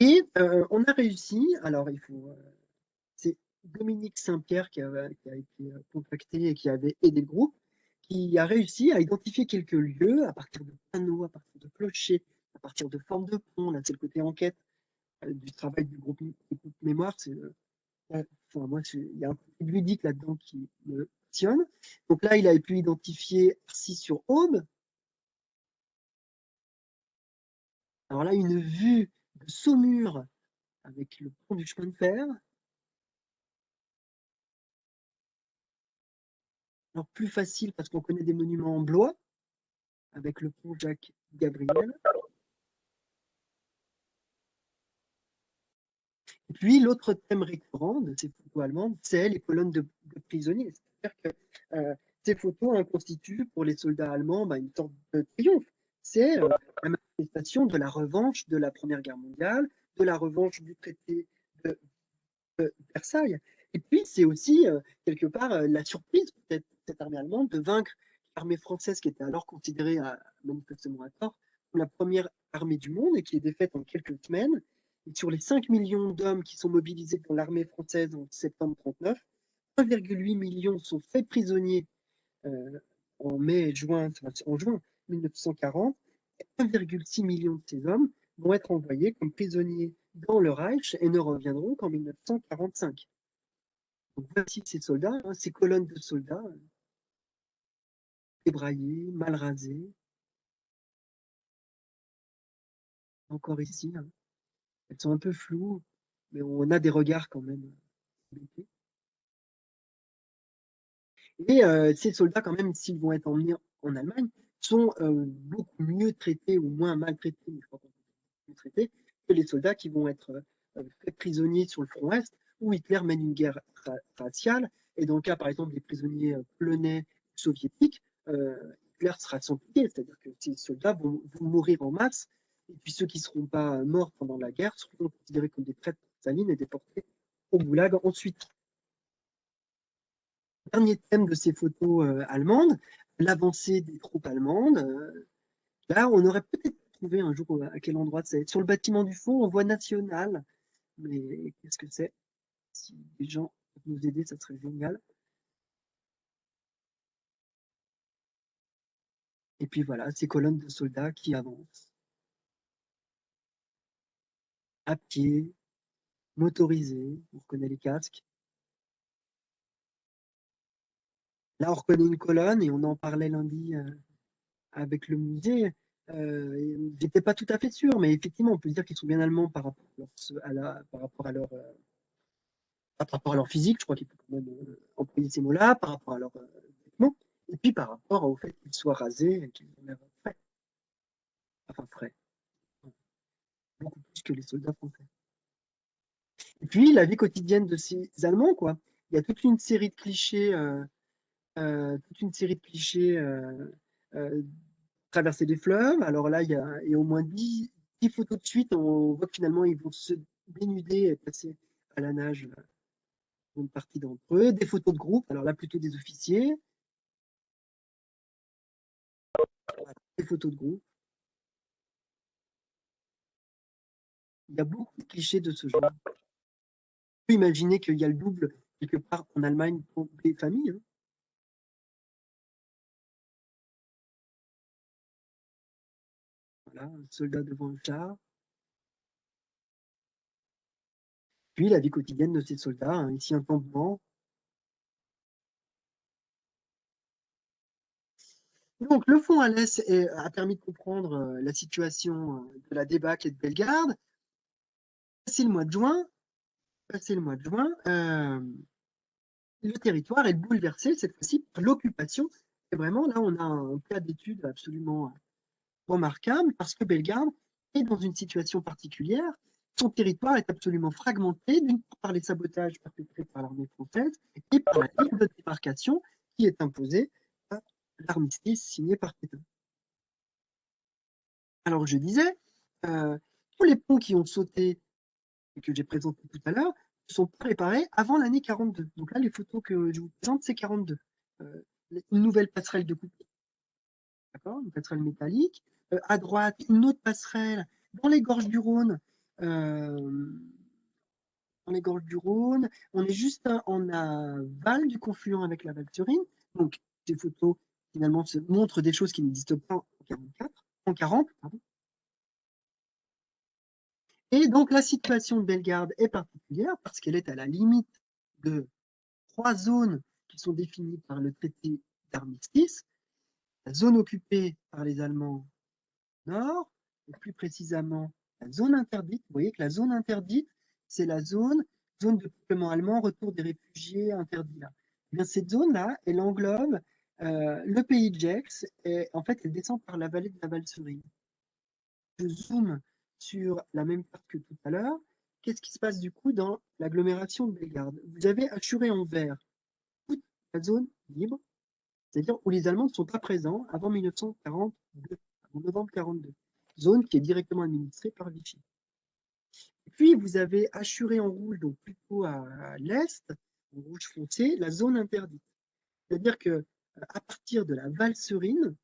Et euh, on a réussi, alors il faut, c'est Dominique Saint-Pierre qui, a été euh, contacté et qui avait aidé le groupe, qui a réussi à identifier quelques lieux à partir de panneaux, à partir de clochers, à partir de formes de ponts. Là, c'est le côté enquête euh, du travail du groupe, mémoire. Euh, enfin, moi, il y a un peu ludique là-dedans qui me passionne. Donc là, il a pu identifier Arcy sur Aube. Alors là, une vue de Saumur avec le pont du chemin de fer. Alors plus facile parce qu'on connaît des monuments en Blois, avec le pont Jacques Gabriel. Et puis l'autre thème récurrent de ces photos allemandes, c'est les colonnes de, prisonniers. C'est-à-dire que euh, ces photos constituent pour les soldats allemands bah, une sorte de triomphe. C'est euh, la manifestation de la revanche de la Première Guerre mondiale, de la revanche du traité de, de Versailles. Et puis, c'est aussi, euh, quelque part, euh, la surprise, peut-être, cette armée allemande, de vaincre l'armée française qui était alors considérée, à, manifestement à tort, comme la première armée du monde et qui est défaite en quelques semaines. Et sur les 5 millions d'hommes qui sont mobilisés dans l'armée française en septembre 39, 1,8 million sont faits prisonniers en mai, juin, en juin 1940. 1,6 million de ces hommes vont être envoyés comme prisonniers dans le Reich et ne reviendront qu'en 1945. Donc voici ces soldats, hein, ces colonnes de soldats, débraillés, mal rasés. Encore ici, hein. Elles sont un peu floues, mais on a des regards quand même. Et euh, ces soldats, quand même, s'ils vont être emmenés en Allemagne, sont euh, beaucoup mieux traités ou moins maltraités, je crois mieux traités, que les soldats qui vont être euh, faits prisonniers sur le front Est, où Hitler mène une guerre raciale. Et dans le cas, par exemple, des prisonniers polonais soviétiques, Hitler sera sans pitié, c'est-à-dire que ces soldats vont, mourir en masse, et puis ceux qui ne seront pas morts pendant la guerre seront considérés comme des traîtres salines et déportés au goulag ensuite. Dernier thème de ces photos allemandes, l'avancée des troupes allemandes. Euh, là, on aurait peut-être trouvé un jour à quel endroit c'est. Sur le bâtiment du fond, on voit national. Mais qu'est-ce que c'est? Si les gens peuvent nous aider, ça serait génial. Et puis voilà, ces colonnes de soldats qui avancent. À pied, motorisés, on reconnaît les casques. Là, on reconnaît une colonne et on en parlait lundi euh, avec le musée. Euh, J'étais pas tout à fait sûr, mais effectivement, on peut dire qu'ils sont bien allemands par rapport à, leur, par rapport à leur, euh, par rapport à leur physique. Je crois qu'il faut quand même euh, employer ces mots-là, par rapport à leur vêtements, et puis par rapport au fait qu'ils soient rasés qu'ils ont l'air frais. Enfin, frais. Beaucoup plus que les soldats français. Et puis, la vie quotidienne de ces Allemands, quoi. Il y a toute une série de clichés euh, toute une série de clichés euh, euh, traverser des fleuves. Alors là, il y a, au moins 10, photos de suite. On voit que finalement, ils vont se dénuder et passer à la nage une partie d'entre eux. Des photos de groupe, alors là, plutôt des officiers. Des photos de groupe. Il y a beaucoup de clichés de ce genre. On peut imaginer qu'il y a le double quelque part en Allemagne pour les familles. Hein. un soldat devant le char. Puis la vie quotidienne de ces soldats, hein, ici un campement. Donc le fond à l'Est a permis de comprendre euh, la situation euh, de la débâcle et de Bellegarde. Passé le mois de juin, passé le mois de juin, euh, le territoire est bouleversé cette fois-ci par l'occupation. Et vraiment, là, on a un cas d'étude absolument remarquable parce que Bellegarde est dans une situation particulière. Son territoire est absolument fragmenté, d'une part par les sabotages perpétrés par l'armée française et par la ligne de démarcation qui est imposée par l'armistice signé par Pétain. Alors je disais, euh, tous les ponts qui ont sauté que j'ai présentés tout à l'heure sont préparés avant l'année 42. Donc là, les photos que je vous présente, c'est 42. Euh, une nouvelle passerelle de coupe, d'accord, une passerelle métallique, euh, à droite, une autre passerelle dans les gorges du Rhône. Euh, dans les gorges du Rhône, on est juste en aval du confluent avec la Valturine. Donc, ces photos, finalement, montrent des choses qui n'existent pas en 44, en 40, Et donc, la situation de Bellegarde est particulière parce qu'elle est à la limite de trois zones qui sont définies par le traité d'armistice. La zone occupée par les Allemands nord, et plus précisément la zone interdite. Vous voyez que la zone interdite, c'est la zone, zone de peuplement allemand, retour des réfugiés interdits là. Eh bien, cette zone-là, elle englobe euh, le pays de Gex, et en fait, elle descend par la vallée de la Valserine. Je zoome sur la même carte que tout à l'heure. Qu'est-ce qui se passe du coup dans l'agglomération de Bellegarde? Vous avez assuré en vert toute la zone libre, c'est-à-dire où les Allemands ne sont pas présents avant 1942 en novembre 42, zone qui est directement administrée par Vichy. Et puis, vous avez assuré en rouge, donc plutôt à, l'est, en rouge foncé, la zone interdite. C'est-à-dire que euh, à partir de la Valserine,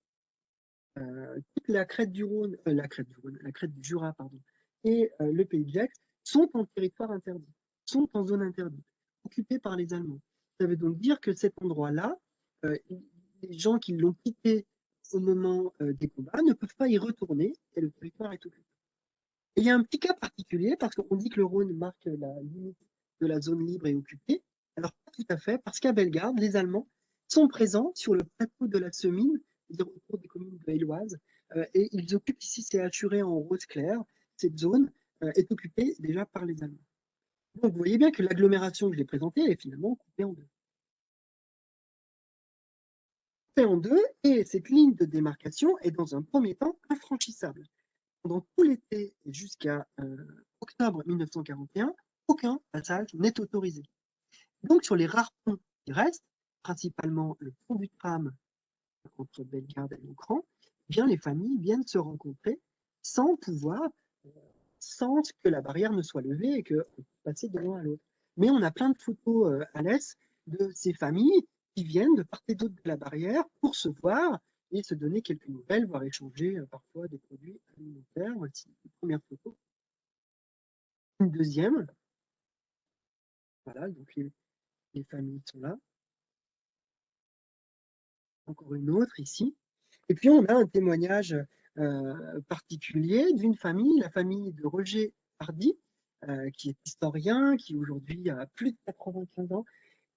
toute la crête du Rhône, euh, la crête du Rhône, la crête du Jura, pardon, et le pays de Gex sont en territoire interdit, sont en zone interdite, occupés par les Allemands. Ça veut donc dire que cet endroit-là, euh, les gens qui l'ont quitté au moment euh, des combats ne peuvent pas y retourner et le territoire est occupé. Il y a un petit cas particulier parce qu'on dit que le Rhône marque la limite de la zone libre et occupée. Alors pas tout à fait, parce qu'à Bellegarde, les Allemands sont présents sur le plateau de la Semine, autour des communes de euh, et ils occupent ici, c'est assuré en rose clair, cette zone euh, est occupée déjà par les Allemands. Donc vous voyez bien que l'agglomération que je l'ai présentée est finalement coupée en deux. Coupée en deux, et cette ligne de démarcation est dans un premier temps infranchissable. Pendant tout l'été jusqu'à euh, octobre 1941, aucun passage n'est autorisé. Donc sur les rares ponts qui restent, principalement le pont du tram entre Bellegarde et Loncran, eh bien les familles viennent se rencontrer sans pouvoir, euh, sans que la barrière ne soit levée et qu'on puisse passer de l'un à l'autre. Mais on a plein de photos euh, à l'est de ces familles qui viennent de part et d'autre de la barrière pour se voir et se donner quelques nouvelles, voire échanger euh, parfois des produits alimentaires. Voici une première photo. Une deuxième. Voilà, donc les familles sont là. Encore une autre ici. Et puis on a un témoignage euh, particulier d'une famille, la famille de Roger Hardy, euh, qui est historien, qui aujourd'hui a plus de 95 ans,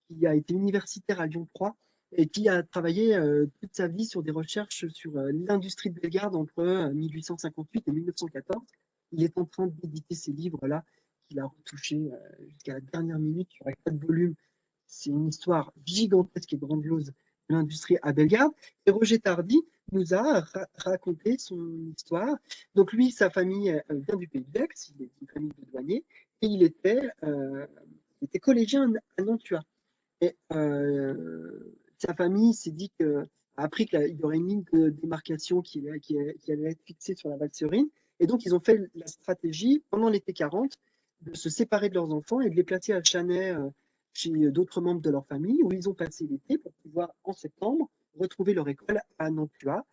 qui a été universitaire à Lyon 3 et qui a travaillé euh, toute sa vie sur des recherches sur l'industrie de Bellegarde entre 1858 et 1914. Il est en train d'éditer ces livres-là qu'il a retouchés jusqu'à la dernière minute. Il n'y aurait pas de volume. C'est une histoire gigantesque et grandiose l'industrie à Bellegarde. Et Roger Tardy nous a raconté son histoire. Donc lui, sa famille euh, vient du Pays de il est une famille de douaniers, et il était, euh, collégien à Nantua. Et euh, sa famille s'est dit que, a appris qu'il y aurait une ligne de démarcation qui, allait être fixée sur la Valserine, et donc ils ont fait la stratégie, pendant l'été 40, de se séparer de leurs enfants et de les placer à Chanay chez d'autres membres de leur famille, où ils ont passé l'été pour pouvoir, en septembre, retrouver leur école à Nantua.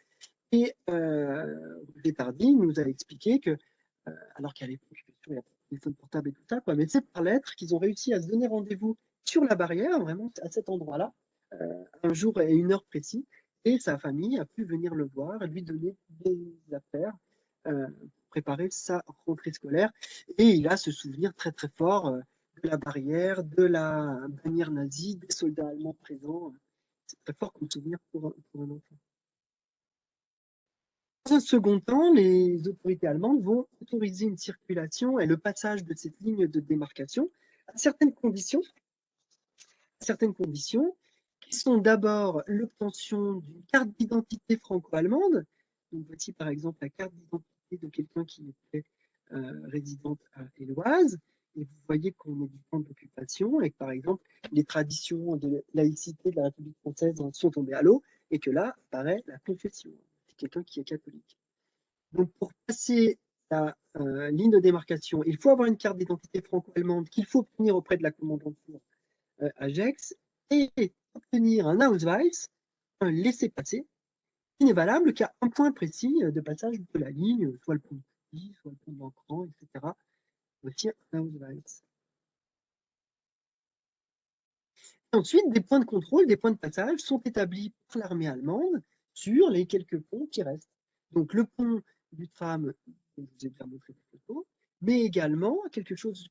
Et euh, Tardy nous a expliqué que, euh, alors qu'à l'époque, il y a téléphone portable et tout ça, mais c'est par lettre qu'ils ont réussi à se donner rendez-vous sur la barrière, vraiment à cet endroit-là, euh, un jour et une heure précis, et sa famille a pu venir le voir et lui donner des affaires euh, pour préparer sa rentrée scolaire. Et il a ce souvenir très très fort euh, de la barrière, de la bannière nazie, des soldats allemands présents c'est très fort comme souvenir pour, un enfant. Dans un second temps, les autorités allemandes vont autoriser une circulation et le passage de cette ligne de démarcation à certaines conditions, certaines conditions qui sont d'abord l'obtention d'une carte d'identité franco-allemande. Donc voici par exemple la carte d'identité de quelqu'un qui était euh, résidente à Éloise, et vous voyez qu'on est du temps d'occupation et que, par exemple, les traditions de laïcité de la République française sont tombées à l'eau et que là apparaît la confession. C'est quelqu'un qui est catholique. Donc, pour passer la euh, ligne de démarcation, il faut avoir une carte d'identité franco-allemande qu'il faut obtenir auprès de la commandanture euh, Gex et obtenir un Ausweis, un laissez-passer, qui n'est valable qu'à un point précis de passage de la ligne, soit le pont de soit le pont d'Ancran, etc ensuite, des points de contrôle, des points de passage sont établis par l'armée allemande sur les quelques ponts qui restent. Donc le pont du tram, je vous ai déjà montré des photos, mais également quelque chose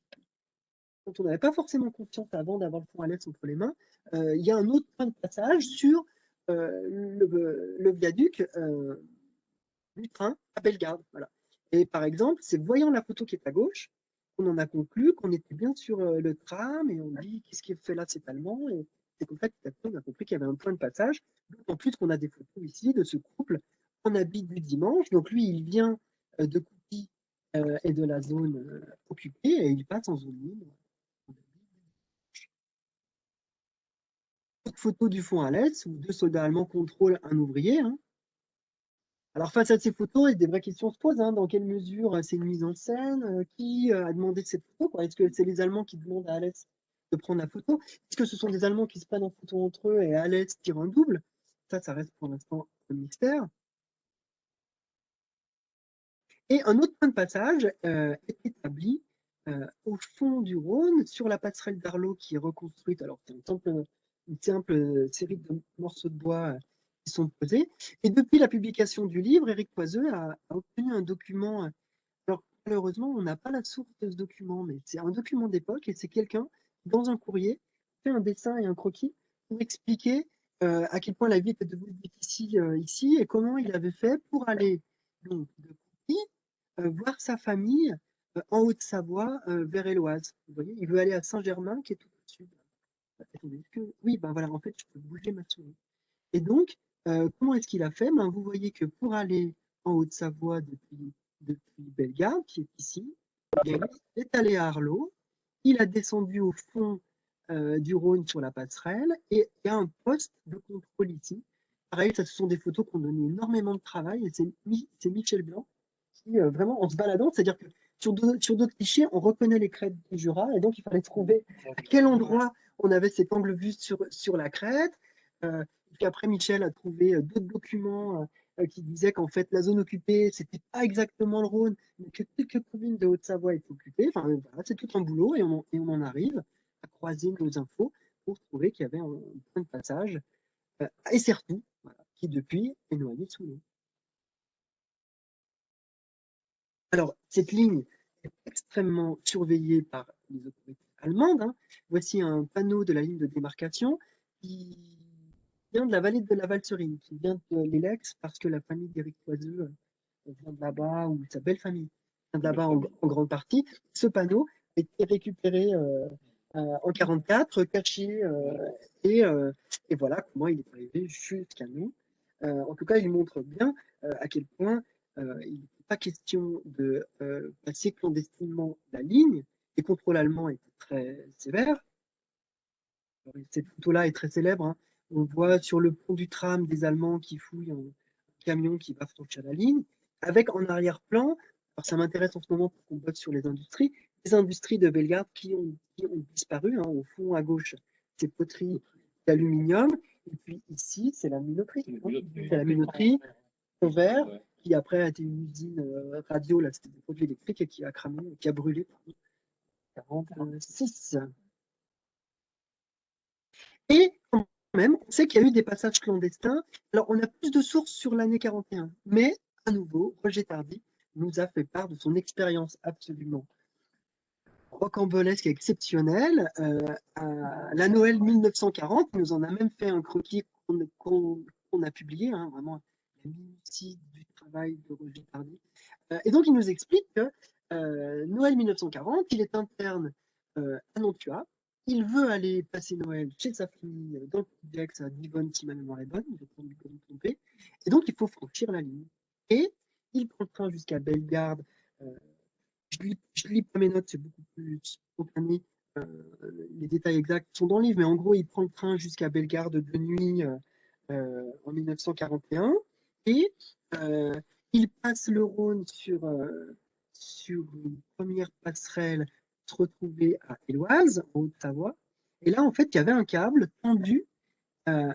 dont on n'avait pas forcément confiance avant d'avoir le pont à l'est entre les mains, euh, il y a un autre point de passage sur euh, le, viaduc euh, du train à Bellegarde. Et par exemple, c'est voyant la photo qui est à gauche, on en a conclu qu'on était bien sur euh, le tram et on dit qu'est-ce qui fait là, c'est allemand. Et c'est comme qu'on a compris qu'il y avait un point de passage. En plus qu'on a des photos ici de ce couple en habit du dimanche. Donc lui, il vient euh, de Coupy euh, et de la zone occupée et il passe en zone libre. Autre photo du fond à l'est où deux soldats allemands contrôlent un ouvrier. Hein. Alors face à ces photos, des vraies questions se posent. Hein. dans quelle mesure euh, c'est une mise en scène euh, Qui euh, a demandé cette photo Est-ce que c'est les Allemands qui demandent à Alès de prendre la photo? Est-ce que ce sont des Allemands qui se prennent en photo entre eux et Alès tire un double? Ça, ça reste pour l'instant un mystère. Et un autre point de passage est établi au fond du Rhône, sur la passerelle d'Arlot qui est reconstruite. Alors, c'est une simple série de morceaux de bois sont posés. Et depuis la publication du livre, Éric Poiseux a, obtenu un document. Alors, malheureusement, on n'a pas la source de ce document, mais c'est un document d'époque et c'est quelqu'un, dans un courrier, fait un dessin et un croquis pour expliquer à quel point la vie était devenue difficile ici et comment il avait fait pour aller donc, de voir sa famille en Haute-Savoie vers Éloise. Vous voyez, il veut aller à Saint-Germain qui est tout au-dessus. Oui, ben voilà, en fait, je peux bouger ma souris. Et donc, comment est-ce qu'il a fait? Ben, Vous voyez que pour aller en Haute-Savoie depuis, depuis qui est ici, il est allé à Arlot, il a descendu au fond du Rhône sur la passerelle et il y a un poste de contrôle ici. Pareil, ça, ce sont des photos qui ont donné énormément de travail et c'est Michel Blanc qui, vraiment, en se baladant, c'est-à-dire que sur d'autres clichés, on reconnaît les crêtes du Jura et donc il fallait trouver à quel endroit on avait cet angle vu sur, la crête. Euh, après, Michel a trouvé d'autres documents euh, qui disaient qu'en fait, la zone occupée, c'était pas exactement le Rhône, mais que quelques communes de Haute-Savoie étaient occupées. Enfin, c'est tout un boulot et on, en arrive à croiser nos infos pour trouver qu'il y avait un, point de passage euh, et surtout, qui depuis est noyé sous l'eau. Alors, cette ligne est extrêmement surveillée par les autorités allemandes. Hein. Voici un panneau de la ligne de démarcation qui vient de la vallée de la Valserine, qui vient de l'Elex parce que la famille d'Éric Toiseux euh, vient de là-bas, ou sa belle famille vient de là-bas en, grande partie. Ce panneau a été récupéré euh, euh, en 1944, caché, et, et, voilà comment il est arrivé jusqu'à nous. en tout cas, il montre bien à quel point il n'est pas question de passer clandestinement la ligne. Les contrôles allemands étaient très sévères. Cette photo-là est très célèbre. Hein. On voit sur le pont du tram des Allemands qui fouillent un camion qui va franchir la ligne, avec en arrière-plan, alors ça m'intéresse en ce moment pour qu'on bosse sur les industries, les industries de Bellegarde qui ont, disparu, hein, au fond à gauche, ces poteries d'aluminium, et puis ici, c'est la minoterie. C'est la minoterie en verre, qui après a été une usine euh, radio, là c'était des produits électriques, et qui a cramé, qui a brûlé. 46. Et même, on sait qu'il y a eu des passages clandestins. Alors, on a plus de sources sur l'année 41, mais à nouveau, Roger Tardy nous a fait part de son expérience absolument rocambolesque et exceptionnelle euh, la Noël 1940. Il nous en a même fait un croquis qu'on a publié, hein, vraiment la minutie du travail de Roger Tardy. Euh, et donc, il nous explique que euh, Noël 1940, il est interne à Nantua, il veut aller passer Noël chez sa famille dans le complexe à Divonne, si ma mémoire est bonne, vais prendre me tromper, et donc il faut franchir la ligne. Et il prend le train jusqu'à Bellegarde. Euh, je lis, lis pas mes notes, c'est beaucoup plus spontané. Euh, les détails exacts sont dans le livre, mais en gros, il prend le train jusqu'à Bellegarde de nuit euh, en 1941 et il passe le Rhône sur une première passerelle se retrouver à Éloise, en Haute-Savoie. Et là, en fait, il y avait un câble tendu euh,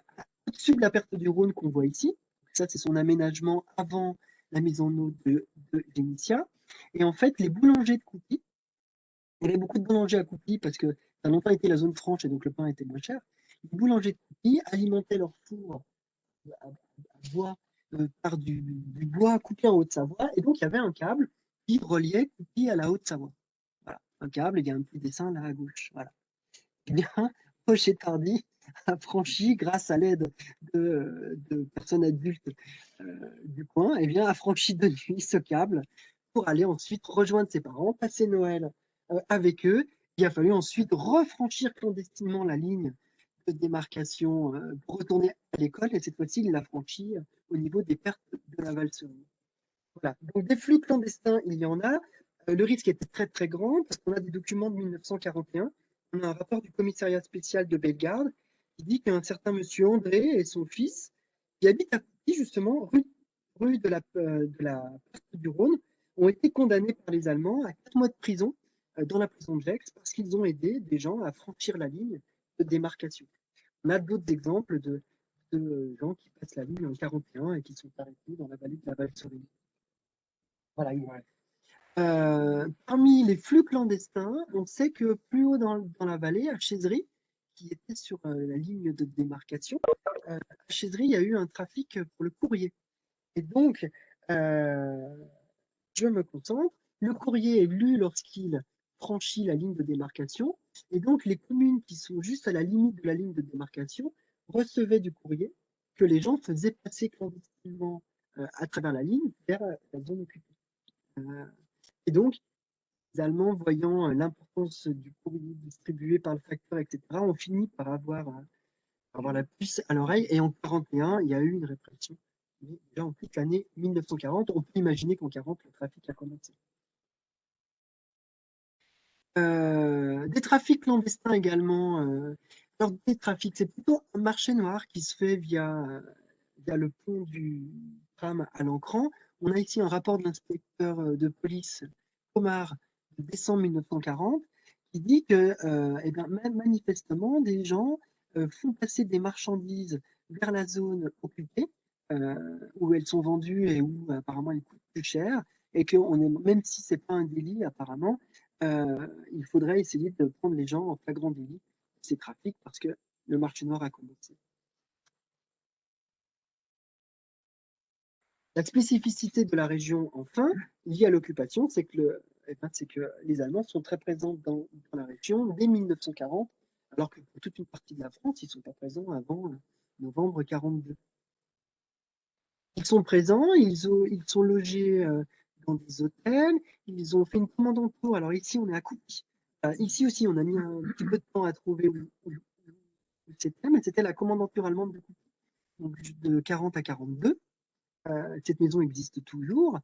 au-dessus de la perte du Rhône qu'on voit ici. Ça, c'est son aménagement avant la mise en eau de, de Et en fait, les boulangers de Coupy, il y avait beaucoup de boulangers à Coupy parce que ça a longtemps été la zone franche et donc le pain était moins cher. Les boulangers de Coupy alimentaient leur four à, bois euh, par du, du, bois coupé en Haute-Savoie. Et donc, il y avait un câble qui reliait Coupy à la Haute-Savoie câble, il y a un petit dessin là à gauche. Voilà. Eh bien, [LAUGHS] Tardy a franchi, grâce à l'aide de, personnes adultes euh, du coin, eh bien, a franchi de nuit ce câble pour aller ensuite rejoindre ses parents, passer Noël euh, avec eux. Il a fallu ensuite refranchir clandestinement la ligne de démarcation euh, pour retourner à l'école, et cette fois-ci, il l'a franchi au niveau des pertes de la Valserie. Voilà. Donc, des flux clandestins, il y en a. Euh, le risque était très très grand parce qu'on a des documents de 1941. On a un rapport du commissariat spécial de Bellegarde qui dit qu'un certain monsieur André et son fils, qui habitent à Paris, justement, rue, de, la, euh, de la du Rhône, ont été condamnés par les Allemands à quatre mois de prison euh, dans la prison de Gex parce qu'ils ont aidé des gens à franchir la ligne de démarcation. On a d'autres exemples de, de, gens qui passent la ligne en 41 et qui sont arrêtés dans la vallée de la Val-Sorine. Voilà, euh, parmi les flux clandestins, on sait que plus haut dans, la vallée, à Chézerie, qui étaient sur la ligne de démarcation, à Chèzerie, il y a eu un trafic pour le courrier. Et donc, je me concentre. Le courrier est lu lorsqu'il franchit la ligne de démarcation. Et donc, les communes qui sont juste à la limite de la ligne de démarcation recevaient du courrier que les gens faisaient passer clandestinement à travers la ligne vers la zone occupée. Et donc, les Allemands, voyant l'importance du courrier distribué par le facteur, etc., ont fini par avoir, avoir la puce à l'oreille. Et en 41, il y a eu une répression. Mais déjà en toute l'année 1940, on peut imaginer qu'en 40, le trafic a commencé. Euh, des trafics clandestins également. Euh, alors, des trafics, c'est plutôt un marché noir qui se fait via, via le pont du tram à l'Ancran. On a ici un rapport de l'inspecteur euh, de police Omar de décembre 1940 qui dit que eh bien, manifestement, des gens font passer des marchandises vers la zone occupée où elles sont vendues et où apparemment elles coûtent plus cher et que même si c'est pas un délit apparemment, euh, il faudrait essayer de prendre les gens en flagrant délit de ces trafics parce que le marché noir a commencé. La spécificité de la région, enfin, liée à l'occupation, c'est que, eh ben, les Allemands sont très présents dans, la région dès 1940, alors que pour toute une partie de la France, ils ne sont pas présents avant euh, novembre 42. Ils sont présents, ils, ont, ils sont logés euh, dans des hôtels. Ils ont fait une commande. Alors ici, on est à Coupi. Euh, ici aussi, on a mis un petit peu de temps à trouver où, c'était, mais c'était la commandanture allemande de Coupi. Donc de 40 à 42. Euh, cette maison existe toujours.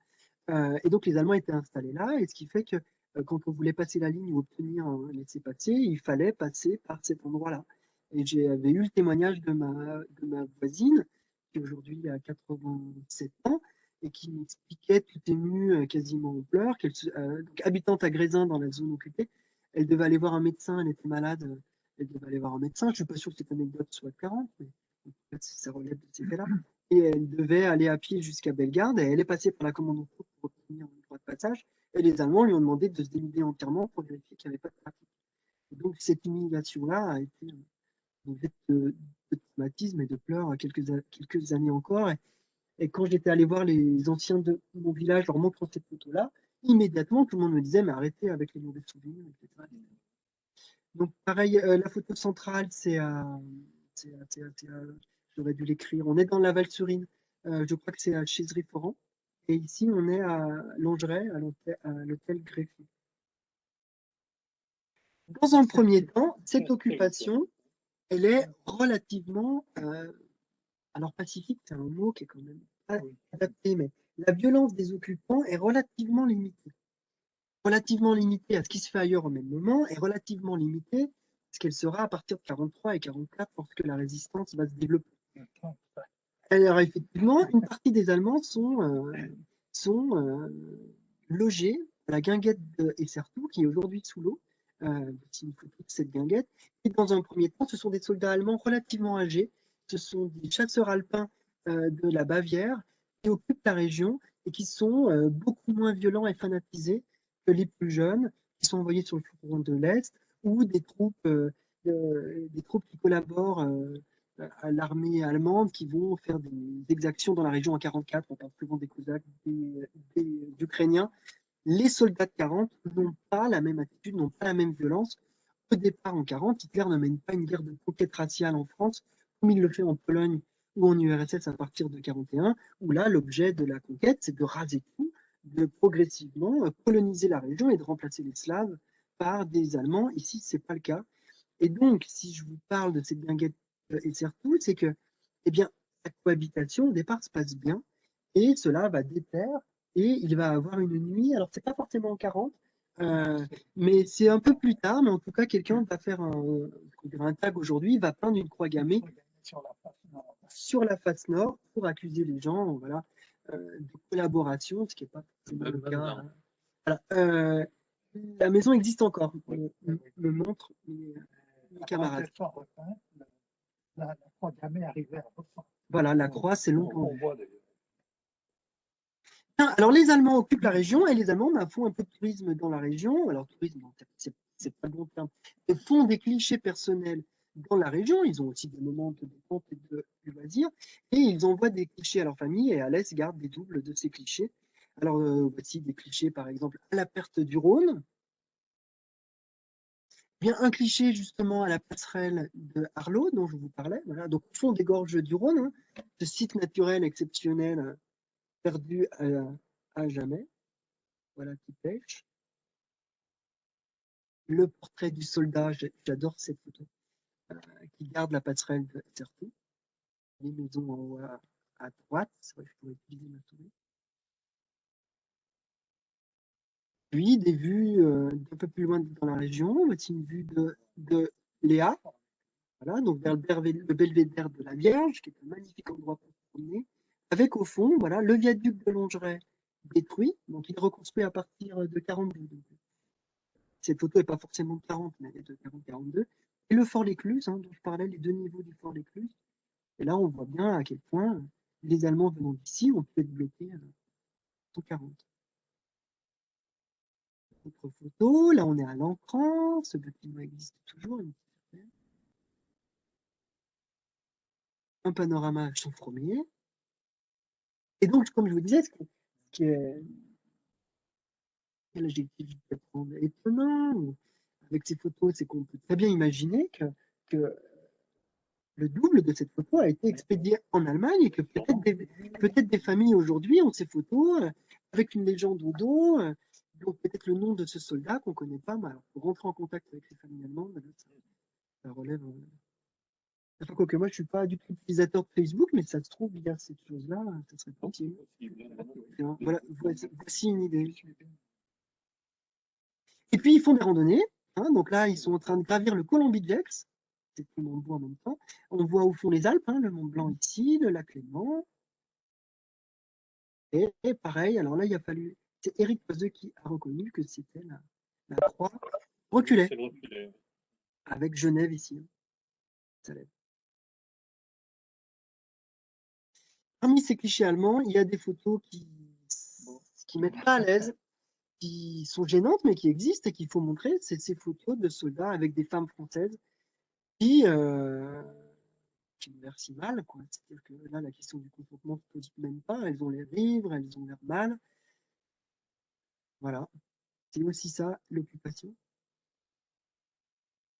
Euh, et donc les Allemands étaient installés là, et ce qui fait que quand on voulait passer la ligne ou obtenir un laissez-passer, il fallait passer par cet endroit-là. Et j'avais eu le témoignage de ma, voisine, qui aujourd'hui a 87 ans, et qui m'expliquait tout émue, euh, quasiment en pleurs, euh, habitante à Grésin dans la zone occupée, elle devait aller voir un médecin, elle était malade, euh, elle devait aller voir un médecin. Je ne suis pas sûr que cette anecdote soit 40, mais ça relève de ces faits-là. Et elle devait aller à pied jusqu'à Bellegarde, et elle est passée par la commande en pour obtenir un droit de passage, et les Allemands lui ont demandé de se dénuder entièrement pour vérifier qu'il n'y avait pas de trafic. donc cette humiliation-là a été de, de, de, traumatisme et de pleurs quelques, quelques années encore. Et, et quand j'étais allé voir les anciens de mon village leur montrant cette photo-là, immédiatement, tout le monde me disait, mais arrêtez avec les mauvais souvenirs, etc. Donc, pareil, euh, la photo centrale, c'est à. J'aurais dû l'écrire. On est dans la Val-Surine. Euh, je crois que c'est à Chézerie-Foran. Et ici, on est à Longeray, à l'hôtel Greffier. Dans un premier temps, cette occupation, elle est relativement euh, alors pacifique, c'est un mot qui est quand même pas adapté, mais la violence des occupants est relativement limitée. Relativement limitée à ce qui se fait ailleurs au même moment et relativement limitée à ce qu'elle sera à partir de 43 et 44 lorsque la résistance va se développer. Alors effectivement, une partie des Allemands sont, euh, euh, logés à la guinguette de Essertou, qui est aujourd'hui sous l'eau. Euh, cette guinguette. Et dans un premier temps, ce sont des soldats allemands relativement âgés ce sont des chasseurs alpins de la Bavière qui occupent la région et qui sont beaucoup moins violents et fanatisés que les plus jeunes qui sont envoyés sur le front de l'Est ou des troupes, des troupes qui collaborent à l'armée allemande qui vont faire des exactions dans la région en 44. On parle souvent des Cosaques, des, Ukrainiens. Les soldats de 40 n'ont pas la même attitude, n'ont pas la même violence. Au départ, en 40, Hitler ne mène pas une guerre de conquête raciale en France comme il le fait en Pologne ou en URSS à partir de 41, où là, l'objet de la conquête, c'est de raser tout, de progressivement coloniser la région et de remplacer les Slaves par des Allemands. Ici, ce n'est pas le cas. Et donc, si je vous parle de cette guinguette et surtout, c'est que, eh bien, la cohabitation, au départ, se passe bien, et cela va déterre, et il va avoir une nuit, alors c'est pas forcément en 40, euh, mais c'est un peu plus tard, mais en tout cas, quelqu'un va faire un, un tag aujourd'hui, va peindre une croix gammée sur la face nord, pour accuser les gens voilà, euh, de collaboration, ce qui n'est pas le cas. Euh, la maison existe encore, me montre mes, camarades. Voilà, la croix, c'est long. Alors, les Allemands occupent la région et les Allemands bah, font un peu de tourisme dans la région. Alors, tourisme, c'est pas bon terme. Ils font des clichés personnels dans la région. Ils ont aussi des moments de détente et de, loisir. Et ils envoient des clichés à leur famille et Alès garde des doubles de ces clichés. Alors, euh, voici des clichés, par exemple, à la perte du Rhône. Bien, un cliché justement à la passerelle de Arlot, dont je vous parlais. Voilà. Donc, au fond des gorges du Rhône, hein, ce site naturel exceptionnel perdu à, à jamais. Voilà, qui pêche. Le portrait du soldat, j'adore cette photo, euh, qui garde la passerelle de Certou. Les maisons en haut à, à droite, vrai je pourrais utiliser ma souris. Puis des vues euh, peu plus loin dans la région, voici une vue de, de Léa, voilà, donc vers le, belvédère de la Vierge, qui est un magnifique endroit pour se promener, avec au fond, voilà, le viaduc de Longeray détruit, donc il est reconstruit à partir de 42. cette photo n'est pas forcément de 40, mais elle est de 40-42. Et le fort L'Écluse, hein, dont je parlais, les deux niveaux du fort L'Écluse. Et là, on voit bien à quel point les Allemands venant d'ici ont pu être bloqués à 140 autre photo. Là, on est à l'encran. Ce bâtiment existe toujours. Un panorama Chanfromier. Et donc, comme je vous disais, ce qui est, étonnant avec ces photos, c'est qu'on peut très bien imaginer que, le double de cette photo a été expédié en Allemagne et que peut-être des, peut des familles aujourd'hui ont ces photos euh, avec une légende au dos, euh, donc peut-être le nom de ce soldat qu'on ne connaît pas, mais alors, pour rentrer en contact avec les familles allemandes, ça, relève. Euh... Enfin, que moi, je ne suis pas du tout utilisateur de Facebook, mais ça se trouve, il y a cette chose-là, ça serait possible. Voilà, voici une idée. Et puis, ils font des randonnées. Hein, donc là, ils sont en train de gravir le Colombidjex. C'est tout le monde en même temps. On voit au fond les Alpes, hein, le Mont Blanc ici, le lac Léman. Et, et, pareil, alors là, il a fallu c'est Eric Poiseux qui a reconnu que c'était la, croix reculée. Avec Genève ici. Hein. Parmi ces clichés allemands, il y a des photos qui qui mettent pas à l'aise, qui sont gênantes, mais qui existent et qu'il faut montrer. C'est ces photos de soldats avec des femmes françaises qui, euh, qui ont l'air si mal. C'est-à-dire que là, la question du consentement ne se pose même pas. Elles ont l'air vivre, elles ont l'air mal. Voilà, c'est aussi ça, l'occupation.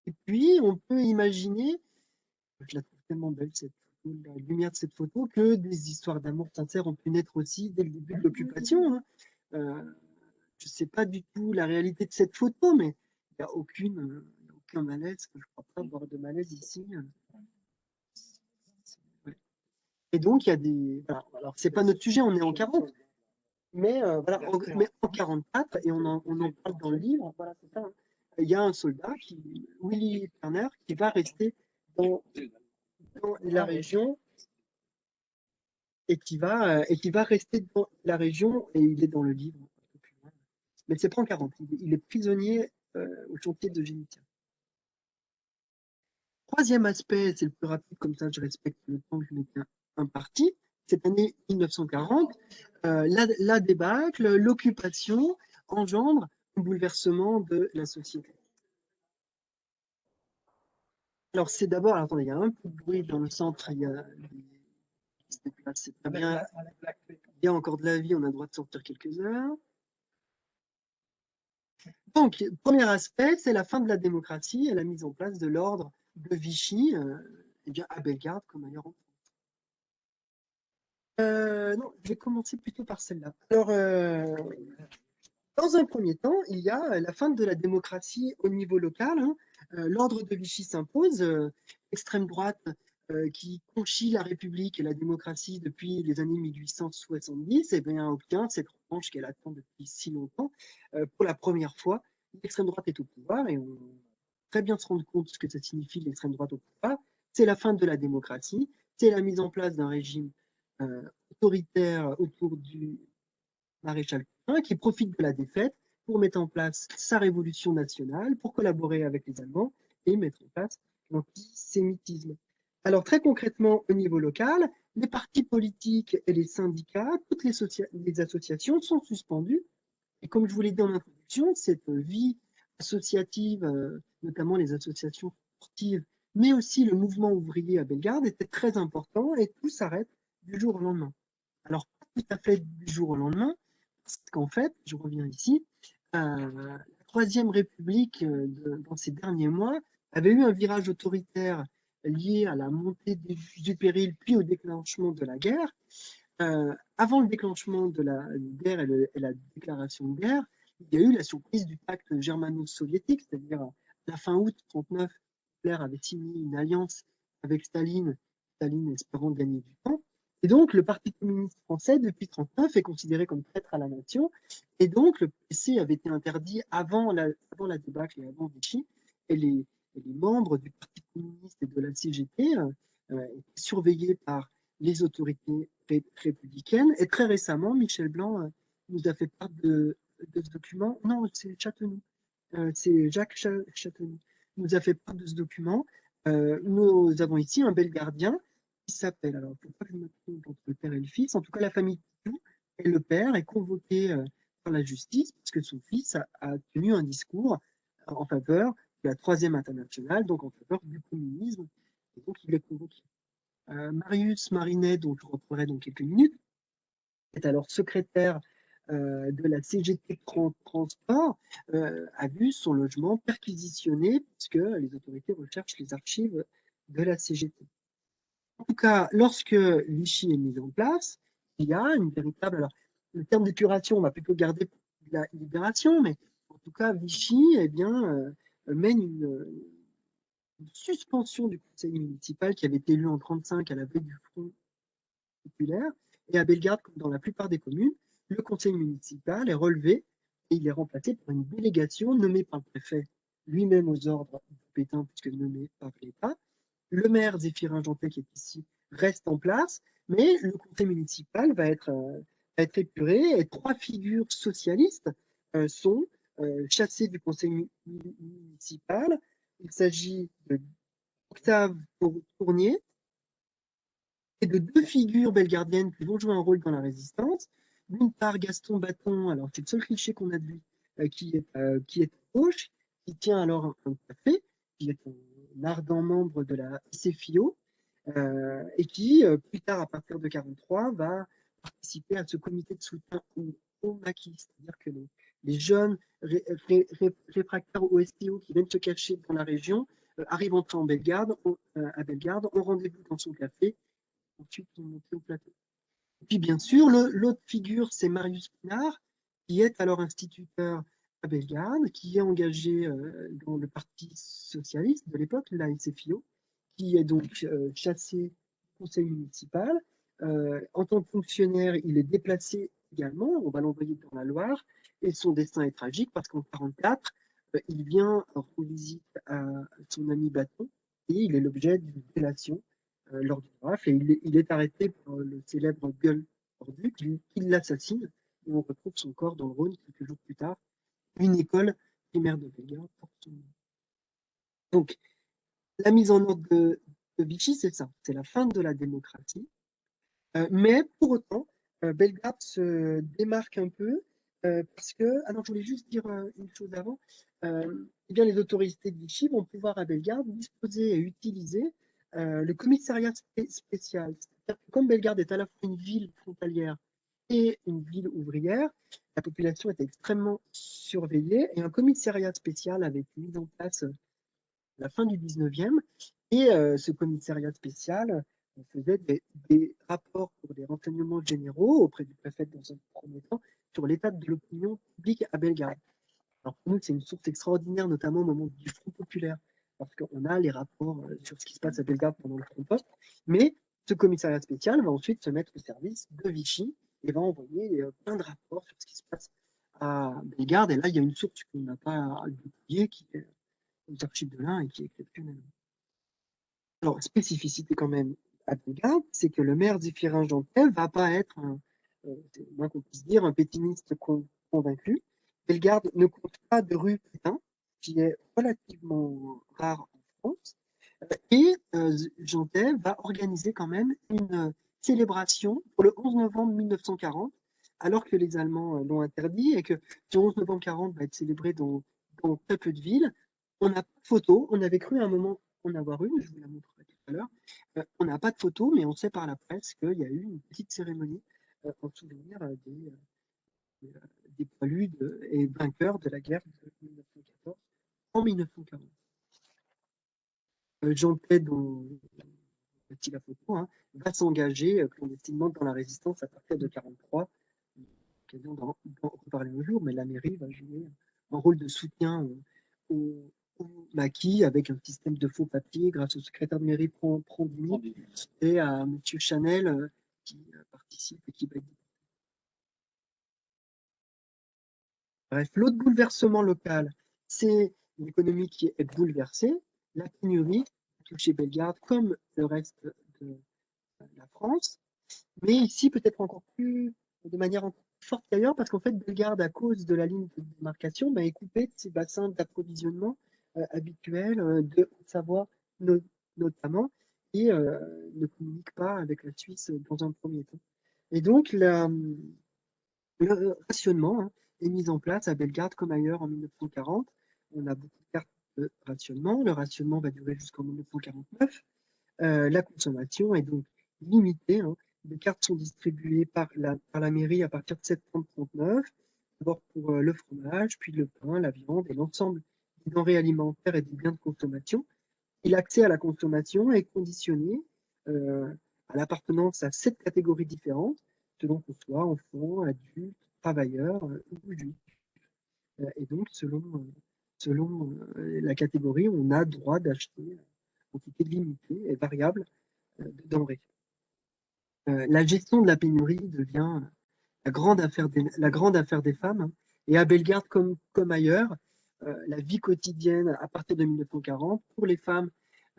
Et puis, on peut imaginer, je la trouve tellement belle cette photo, la lumière de cette photo, que des histoires d'amour sincère ont pu naître aussi dès le début de l'occupation. Hein. Euh, je ne sais pas du tout la réalité de cette photo, mais il n'y a aucune, aucun malaise, je ne crois pas avoir de malaise ici. Et donc, il y a des... Alors, c'est pas notre sujet, on est en 40, mais euh, voilà, en, mais en 44, et on en, on en, parle dans le livre, voilà, c'est ça. Hein. Il y a un soldat, qui, Willy Turner, qui va rester dans, dans la région et qui va euh, et qui va rester dans la région et il est dans le livre. Mais c'est pas en 40, il est, prisonnier euh, au chantier de Génitia. Troisième aspect, c'est le plus rapide, comme ça je respecte le temps que je m'étais imparti cette année 1940, euh, la, débâcle, l'occupation engendre un bouleversement de la société. Alors c'est d'abord, attendez, il y a un peu de bruit dans le centre, il y a, bien, il y a encore de la vie, on a le droit de sortir quelques heures. Donc, premier aspect, c'est la fin de la démocratie et la mise en place de l'ordre de Vichy, euh, eh bien à Bellegarde comme ailleurs en euh, non, je vais commencer plutôt par celle-là. Alors, euh, dans un premier temps, il y a la fin de la démocratie au niveau local. Hein. Euh, l'ordre de Vichy s'impose. extrême droite qui conchit la République et la démocratie depuis les années 1870, et bien, obtient cette revanche qu'elle attend depuis si longtemps. pour la première fois, l'extrême droite est au pouvoir et on peut très bien se rendre compte de ce que ça signifie l'extrême droite au pouvoir. C'est la fin de la démocratie, c'est la mise en place d'un régime euh, autoritaire autour du maréchal Pétain qui profite de la défaite pour mettre en place sa révolution nationale, pour collaborer avec les Allemands et mettre en place l'antisémitisme. Alors très concrètement, au niveau local, les partis politiques et les syndicats, toutes les, les associations sont suspendues. Et comme je vous l'ai dit en introduction, cette vie associative, euh, notamment les associations sportives, mais aussi le mouvement ouvrier à Bellegarde était très important et tout s'arrête du jour au lendemain. Alors, pas tout à fait du jour au lendemain, parce qu'en fait, je reviens ici, euh, la Troisième République, euh, dans ces derniers mois, avait eu un virage autoritaire lié à la montée du, péril, puis au déclenchement de la guerre. Euh, avant le déclenchement de la guerre et, la déclaration de guerre, il y a eu la surprise du pacte germano-soviétique, c'est-à-dire à la fin août 1939, Hitler avait signé une alliance avec Staline, Staline espérant gagner du temps. Et donc, le Parti communiste français, depuis 1939, est considéré comme traître à la nation. Et donc, le PC avait été interdit avant la, débâcle et avant Vichy. Et les, les membres du Parti communiste et de la CGT euh, euh, étaient surveillés par les autorités républicaines. Et très récemment, Michel Blanc nous a fait part de, ce document. Non, c'est c'est Jacques Châtenoux. Nous a fait part de ce document. nous avons ici un bel gardien s'appelle, alors que je me trompe entre le père et le fils, en tout cas la famille et le père est convoqué par la justice parce que son fils a tenu un discours en faveur la troisième internationale, donc en faveur du communisme, et donc il est convoqué. Euh, Marius Marinet, dont je reprendrai dans quelques minutes, est alors secrétaire euh, de la CGT Transport, euh, a vu son logement perquisitionné puisque les autorités recherchent les archives de la CGT. En tout cas, lorsque Vichy est mis en place, il y a une véritable... Alors, le terme de curation, on va plutôt garder la libération, mais en tout cas, Vichy, eh bien, mène une, suspension du conseil municipal qui avait été élu en 1935 à la veille du Front populaire. Et à Bellegarde, comme dans la plupart des communes, le conseil municipal est relevé et il est remplacé par une délégation nommée par le préfet lui-même aux ordres du Pétain, puisque nommé par l'État. Le maire Zéphirin Jantet, qui est ici, reste en place, mais le conseil municipal va être, euh, être épuré et trois figures socialistes euh, sont euh, chassé du conseil municipal. Il s'agit d'Octave Tournier et de deux figures belgardiennes qui vont jouer un rôle dans la résistance. D'une part, Gaston Bâton, alors c'est le seul cliché qu'on a de lui, euh, qui, est, euh, qui est à gauche, qui tient alors un, café, qui est ardent membre de la CFIO, et qui, plus tard, à partir de 1943, va participer à ce comité de soutien au, au maquis, c'est-à-dire que les, jeunes réfractaires au STO qui viennent se cacher dans la région euh, arrivent en Bellegarde, euh, à Bellegarde, ont rendez-vous dans son café, ensuite ils montent au plateau. Et puis bien sûr, l'autre figure, c'est Marius Pinard, qui est alors instituteur à qui est engagé euh, dans le Parti socialiste de l'époque, la qui est donc chassé du conseil municipal. en tant que fonctionnaire, il est déplacé également, on va l'envoyer dans la Loire, et son destin est tragique parce qu'en 1944, euh, il vient rendre visite à son ami Bâton et il est l'objet d'une délation euh, lors du rafle et il est, arrêté par le célèbre Gueule Ordu qui, l'assassine et on retrouve son corps dans le Rhône quelques jours plus tard. Une école primaire de Bellegarde porte son nom. Donc, la mise en ordre de, Vichy, c'est ça, c'est la fin de la démocratie. Euh, mais pour autant, Bellegarde se démarque un peu euh, parce que, alors je voulais juste dire euh, une chose avant, euh, eh bien, les autorités de Vichy vont pouvoir à Bellegarde disposer et utiliser le commissariat spécial. comme Bellegarde est à la fois une ville frontalière et une ville ouvrière, la population était extrêmement surveillée et un commissariat spécial avait été mis en place à la fin du 19e et ce commissariat spécial faisait des, rapports pour des renseignements généraux auprès du préfet dans un premier temps sur l'état de l'opinion publique à Belgrade. Alors pour nous, c'est une source extraordinaire, notamment au moment du Front populaire, parce qu'on a les rapports euh, sur ce qui se passe à Belgrade pendant le Front Post, mais ce commissariat spécial va ensuite se mettre au service de Vichy et va envoyer plein de rapports sur ce qui se passe à Belgrade. Et là, il y a une source qu'on n'a pas oubliée, qui est aux archives de l'un et qui est exceptionnelle. Alors, spécificité quand même à Belgrade, c'est que le maire Zéphirin Jantel va pas être un, euh, moins qu'on puisse dire, un pétiniste convaincu. Bellegarde ne compte pas de rue Pétain, qui est relativement rare en France. Euh, et euh, Jantet va organiser quand même une célébration pour le 11 novembre 1940, alors que les Allemands l'ont interdit et que le 11 novembre 40 va être célébré dans, très peu de villes. On n'a pas de photo, on avait cru à un moment en avoir une, je vous la montrerai tout à l'heure. Euh, on n'a pas de photo, mais on sait par la presse qu'il y a eu une petite cérémonie euh, en souvenir des, des poilus et vainqueurs de la guerre de 1914 en 1940. Jean Ted, dont la photo, hein, va s'engager clandestinement dans la résistance à partir de 1943 l'occasion d'en reparler un jour, mais la mairie va jouer un rôle de soutien au, maquis avec un système de faux papiers. Grâce au secrétaire de mairie Prandini et à M. Chanel euh, qui euh, participe et qui va Bref, l'autre bouleversement local, c'est l'économie qui est bouleversée, la pénurie touché Bellegarde comme le reste de la France, mais ici peut-être encore plus, de manière forte qu'ailleurs, parce qu'en fait, Bellegarde, à cause de la ligne de démarcation, bah, est coupé de ses bassins d'approvisionnement euh, habituels euh, de Savoie notamment, et euh, ne communique pas avec la Suisse dans un premier temps. Et donc, le rationnement hein, est mis en place à Bellegarde comme ailleurs en 1940. On a beaucoup de rationnement. Le rationnement va durer jusqu'en 1949. la consommation est donc limitée. Hein, les cartes sont distribuées par la, par la mairie à partir de septembre 39, d'abord pour euh, le fromage, puis le pain, la viande et l'ensemble des denrées alimentaires et des biens de consommation. Et l'accès à la consommation est conditionné euh, à l'appartenance à sept catégories différentes, selon qu'on soit enfant, adulte, travailleur euh, ou juif. et donc, selon, selon la catégorie, on a droit d'acheter une quantité limitée et variable de denrées. Euh, la gestion de la pénurie devient la grande affaire des, femmes. Hein. Et à Bellegarde, comme, ailleurs, euh, la vie quotidienne à partir de 1940, pour les femmes,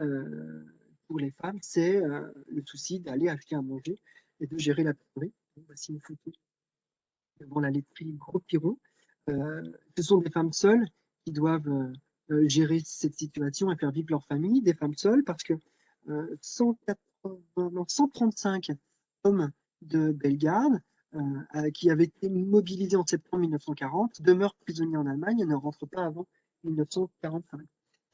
euh, pour les femmes, c'est le souci d'aller acheter à manger et de gérer la pénurie. Voici une photo devant la laiterie Gros Piron. ce sont des femmes seules doivent gérer cette situation et faire vivre leur famille, des femmes seules, parce que 135 hommes de Bellegarde, euh, qui avaient été mobilisés en septembre 1940, demeurent prisonniers en Allemagne et ne rentrent pas avant 1945.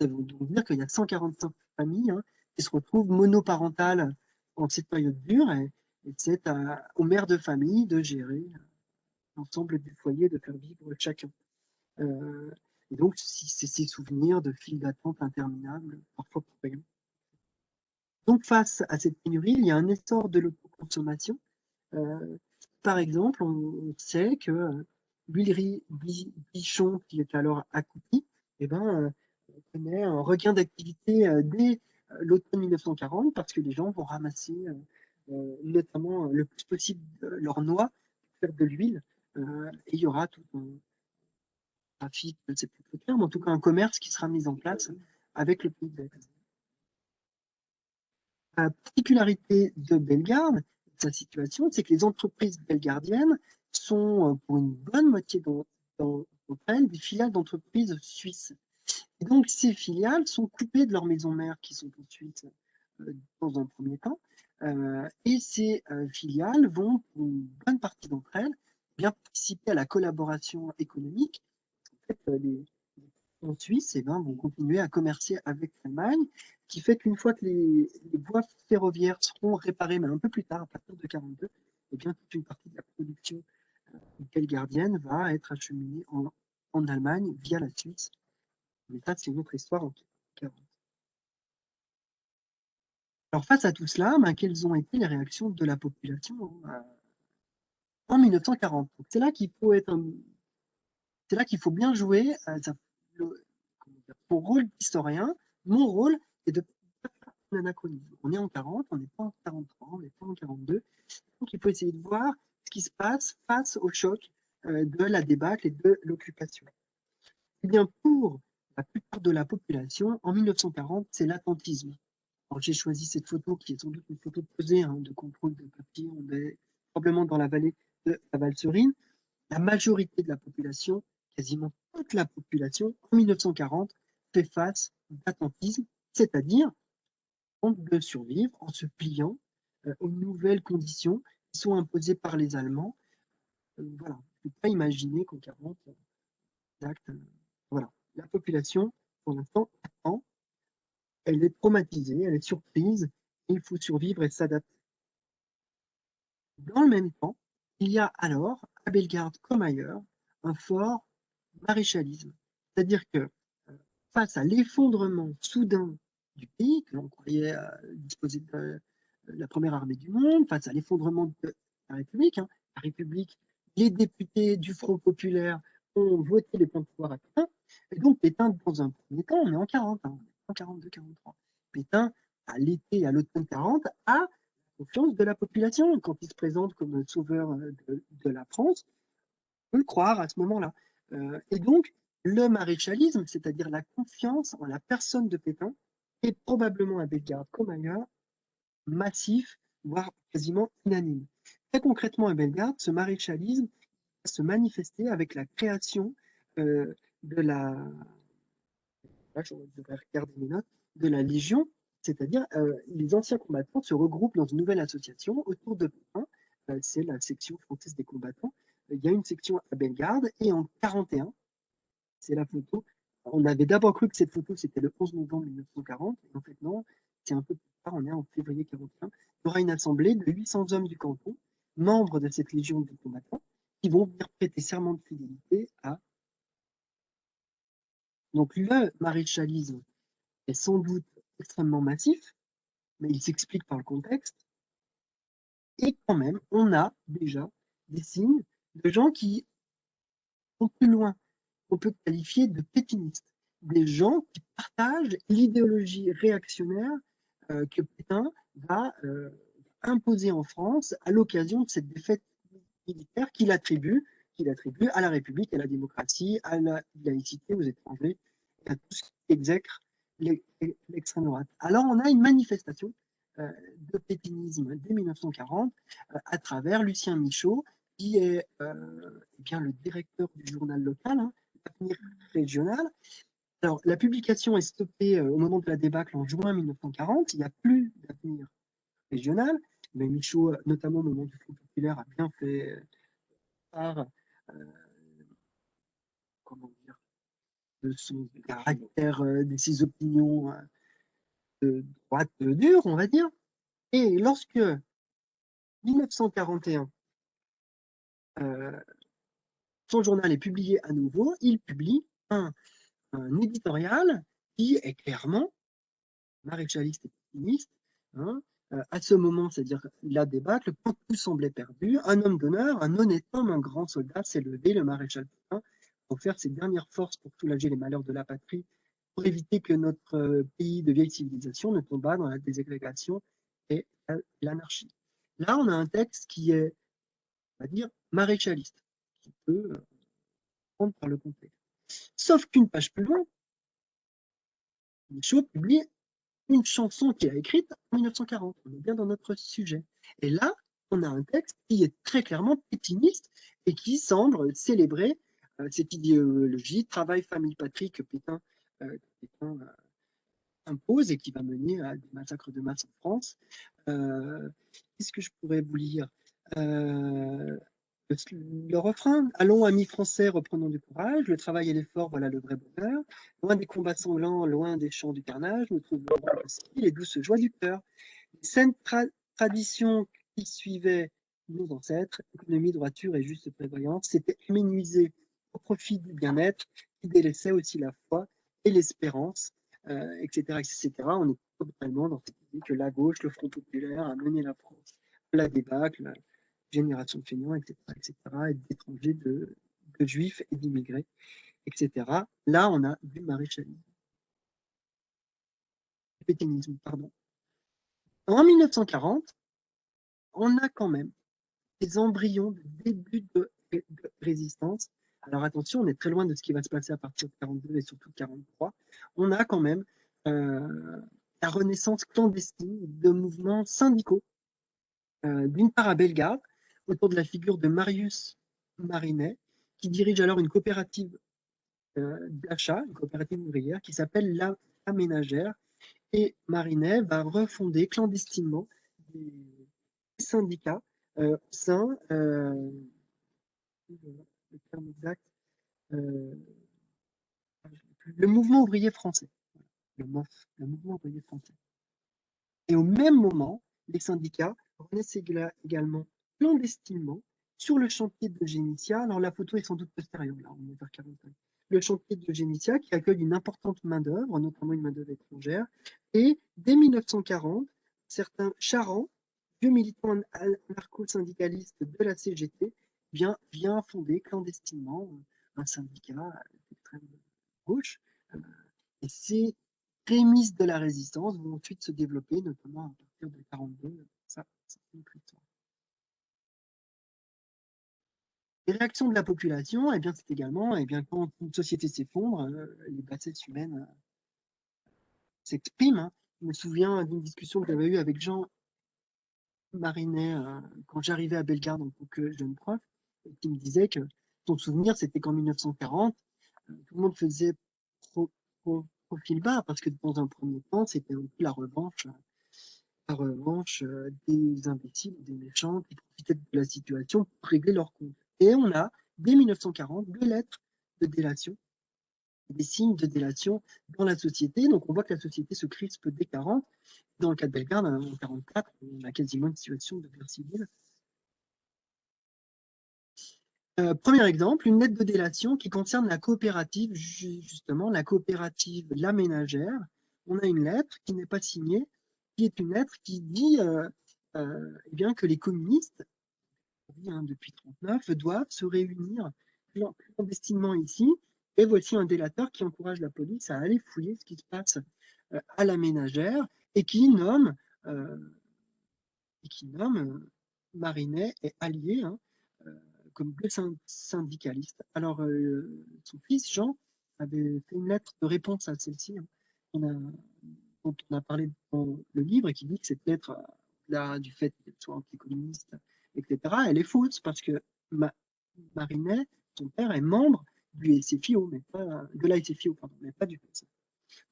Ça veut donc dire qu'il y a 145 familles hein, qui se retrouvent monoparentales en cette période dure et, c'est aux mères de famille de gérer l'ensemble du foyer, de faire vivre chacun. Euh, et donc, c'est ces souvenirs de files d'attente interminables, parfois pour rien. Donc, face à cette pénurie, il y a un essor de l'autoconsommation. Euh, par exemple, on, sait que euh, l'huilerie Bichon, qui est alors à eh ben, euh, connaît un regain d'activité dès l'automne 1940 parce que les gens vont ramasser notamment le plus possible leurs noix pour faire de l'huile. et il y aura tout un trafic, je ne sais plus terme, en tout cas un commerce qui sera mis en place avec le pays de la particularité de Bellegarde, sa situation, c'est que les entreprises bellegardiennes sont, euh, pour une bonne moitié d'entre elles, des filiales d'entreprises suisses. Et donc, ces filiales sont coupées de leurs maisons mères qui sont en Suisse euh, dans un premier temps. Euh, et ces filiales vont, pour une bonne partie d'entre elles, bien participer à la collaboration économique. Fait, les, en Suisse eh ben, vont continuer à commercer avec l'Allemagne, qui fait qu'une fois que les, voies ferroviaires seront réparées, mais un peu plus tard, à partir de 42, eh bien, toute une partie de la production euh, gardienne va être acheminée en, Allemagne via la Suisse. Mais ça, c'est une autre histoire en 40. Alors, face à tout cela, ben, quelles ont été les réactions de la population euh, en 1940 C'est là qu'il faut être c'est là qu'il faut bien jouer. Euh, pour rôle d'historien, mon rôle est de un anachronisme. On est en 40, on n'est pas en 43, on n'est pas en 42. Donc il faut essayer de voir ce qui se passe face au choc euh, de la débâcle et de l'occupation. Eh bien, pour la plupart de la population, en 1940, c'est l'attentisme. J'ai choisi cette photo qui est sans doute une photo posée hein, de contrôle de papier. On est probablement dans la vallée de la Valserine. La majorité de la population quasiment toute la population, en 1940, fait face d'attentisme, c'est-à-dire de survivre en se pliant euh, aux nouvelles conditions qui sont imposées par les Allemands. Euh, voilà, je ne peux pas imaginer qu'en 40, exact, euh, voilà, la population, pour l'instant, attend elle est traumatisée, elle est surprise, il faut survivre et s'adapter. Dans le même temps, il y a alors, à Bellegarde comme ailleurs, un fort maréchalisme. C'est-à-dire que euh, face à l'effondrement soudain du pays, que l'on croyait euh, disposer de euh, la première armée du monde, face à l'effondrement de la République, hein, la République, les députés du Front populaire ont voté les plans de pouvoir à Pétain, et donc Pétain, dans un premier temps, on est en 40, hein, en 42-43. Pétain, à l'été, à l'automne 40, a confiance de la population. Quand il se présente comme sauveur de la France, on peut le croire à ce moment-là. Euh, et donc, le maréchalisme, c'est-à-dire la confiance en la personne de Pétain, est probablement à Bellegarde comme ailleurs massif, voire quasiment unanime. Très concrètement à Bellegarde, ce maréchalisme va se manifester avec la création euh, de la de la Légion, c'est-à-dire euh, les anciens combattants se regroupent dans une nouvelle association autour de Pétain, c'est la section française des combattants, il y a une section à Bellegarde et en 41, c'est la photo. On avait d'abord cru que cette photo c'était le 11 novembre 1940, et en fait non, c'est un peu plus tard, on est en février 41. Il y aura une assemblée de 800 hommes du canton, membres de cette légion de combattants, qui vont venir prêter serment de fidélité à. Donc le maréchalisme est sans doute extrêmement massif, mais il s'explique par le contexte. Et quand même, on a déjà des signes de gens qui sont plus loin, on peut qualifier de pétinistes, des gens qui partagent l'idéologie réactionnaire euh, que Pétain va euh, imposer en France à l'occasion de cette défaite militaire qu'il attribue, qu'il attribue à la République, à la démocratie, à la laïcité aux étrangers, à tout ce qui exècre l'extrême droite. Alors on a une manifestation euh, de pétinisme dès 1940 à travers Lucien Michaud, qui est euh, eh bien, le directeur du journal local, hein, l'avenir régional. Alors, la publication est stoppée euh, au moment de la débâcle en juin 1940. Il n'y a plus d'avenir régional. Mais Michaud, euh, notamment au moment du Front populaire, a bien fait part comment dire, de son caractère, de ses opinions de droite dure, on va dire. Et lorsque 1941 euh, son journal est publié à nouveau, il publie un, éditorial qui est clairement maréchaliste et féministe. Hein, euh, à ce moment, c'est-à-dire la débâcle, quand tout semblait perdu, un homme d'honneur, un honnête homme, un grand soldat s'est levé, le maréchal Pétain, pour faire ses dernières forces pour soulager les malheurs de la patrie, pour éviter que notre euh, pays de vieille civilisation ne tombât dans la désagrégation et l'anarchie. Là, on a un texte qui est on va dire, maréchaliste, qui peut euh, prendre par le contexte. Sauf qu'une page plus loin, Michaud publie une chanson qu'il a écrite en 1940. On est bien dans notre sujet. Et là, on a un texte qui est très clairement pétiniste et qui semble célébrer euh, cette idéologie travail, famille, patrie que Pétain, euh, impose et qui va mener à des massacres de masse en France. Qu'est-ce que je pourrais vous lire? Le refrain, allons amis français, reprenons du courage, le travail et l'effort, voilà le vrai bonheur. Loin des combats sanglants, loin des champs du carnage, nous trouvons les douces joies du cœur. Les saines traditions qui suivaient nos ancêtres, économie, droiture et juste prévoyance, s'étaient éménuisées au profit du bien-être, qui délaissait aussi la foi et l'espérance, etc., euh, etc. On est totalement dans cette idée que la gauche, le Front populaire, a mené la France à la débâcle, génération de feignants, etc., etc., et d'étrangers, de, juifs et d'immigrés, etc. Là, on a du maréchalisme. Pétainisme, pardon. En 1940, on a quand même des embryons de début de, résistance. Alors attention, on est très loin de ce qui va se passer à partir de 42 et surtout de 43. On a quand même euh, la renaissance clandestine de mouvements syndicaux, euh, d'une part à Bellegarde, autour de la figure de Marius Marinet, qui dirige alors une coopérative euh, d'achat, une coopérative ouvrière, qui s'appelle La Ménagère. Et Marinet va refonder clandestinement des syndicats euh, au sein, euh, le terme exact, le mouvement ouvrier français. le mouvement ouvrier français. Et au même moment, les syndicats renaissent également clandestinement sur le chantier de Génitia. Alors la photo est sans doute postérieure, là, on est vers 45. Le chantier de Génitia qui accueille une importante main-d'œuvre, notamment une main-d'œuvre étrangère. Et dès 1940, certains charents, vieux militants anarcho-syndicalistes de la CGT, vient, vient fonder clandestinement un syndicat d'extrême gauche. Euh, et ces prémices de la résistance vont ensuite se développer, notamment à partir de 1942. Ça, c'est une histoire. Les réactions de la population, eh bien, c'est également, eh bien, quand une société s'effondre, euh, les bassesses humaines euh, s'expriment. Hein. Je me souviens d'une discussion que j'avais eue avec Jean Marinet quand j'arrivais à Bellegarde en tant que jeune prof, qui me disait que son souvenir, c'était qu'en 1940, tout le monde faisait profil bas, parce que dans un premier temps, c'était un peu la revanche, la revanche euh, des imbéciles, des méchants qui profitaient de la situation pour régler leurs comptes. Et on a, dès 1940, deux lettres de délation, des signes de délation dans la société. Donc on voit que la société se crispe dès 40. Dans le cas de Bellegarde, en 44, on a quasiment une situation de guerre civile. Euh, premier exemple, une lettre de délation qui concerne la coopérative, justement, la coopérative La Ménagère. On a une lettre qui n'est pas signée, qui est une lettre qui dit euh, euh, eh bien, que les communistes, hein, depuis 1939, doivent se réunir clandestinement ici. Et voici un délateur qui encourage la police à aller fouiller ce qui se passe à la ménagère et qui nomme, et qui nomme Marinet et Allier, hein, comme deux syndicalistes. Alors, euh, son fils, Jean, avait fait une lettre de réponse à celle-ci, hein, dont on a parlé dans le livre, et qui dit que cette lettre, là, du fait qu'elle soit anticommuniste, etc., elle est fausse, parce que Marinet, son père, est membre du SFIO, mais pas, de la SFIO, pardon, mais pas du PC.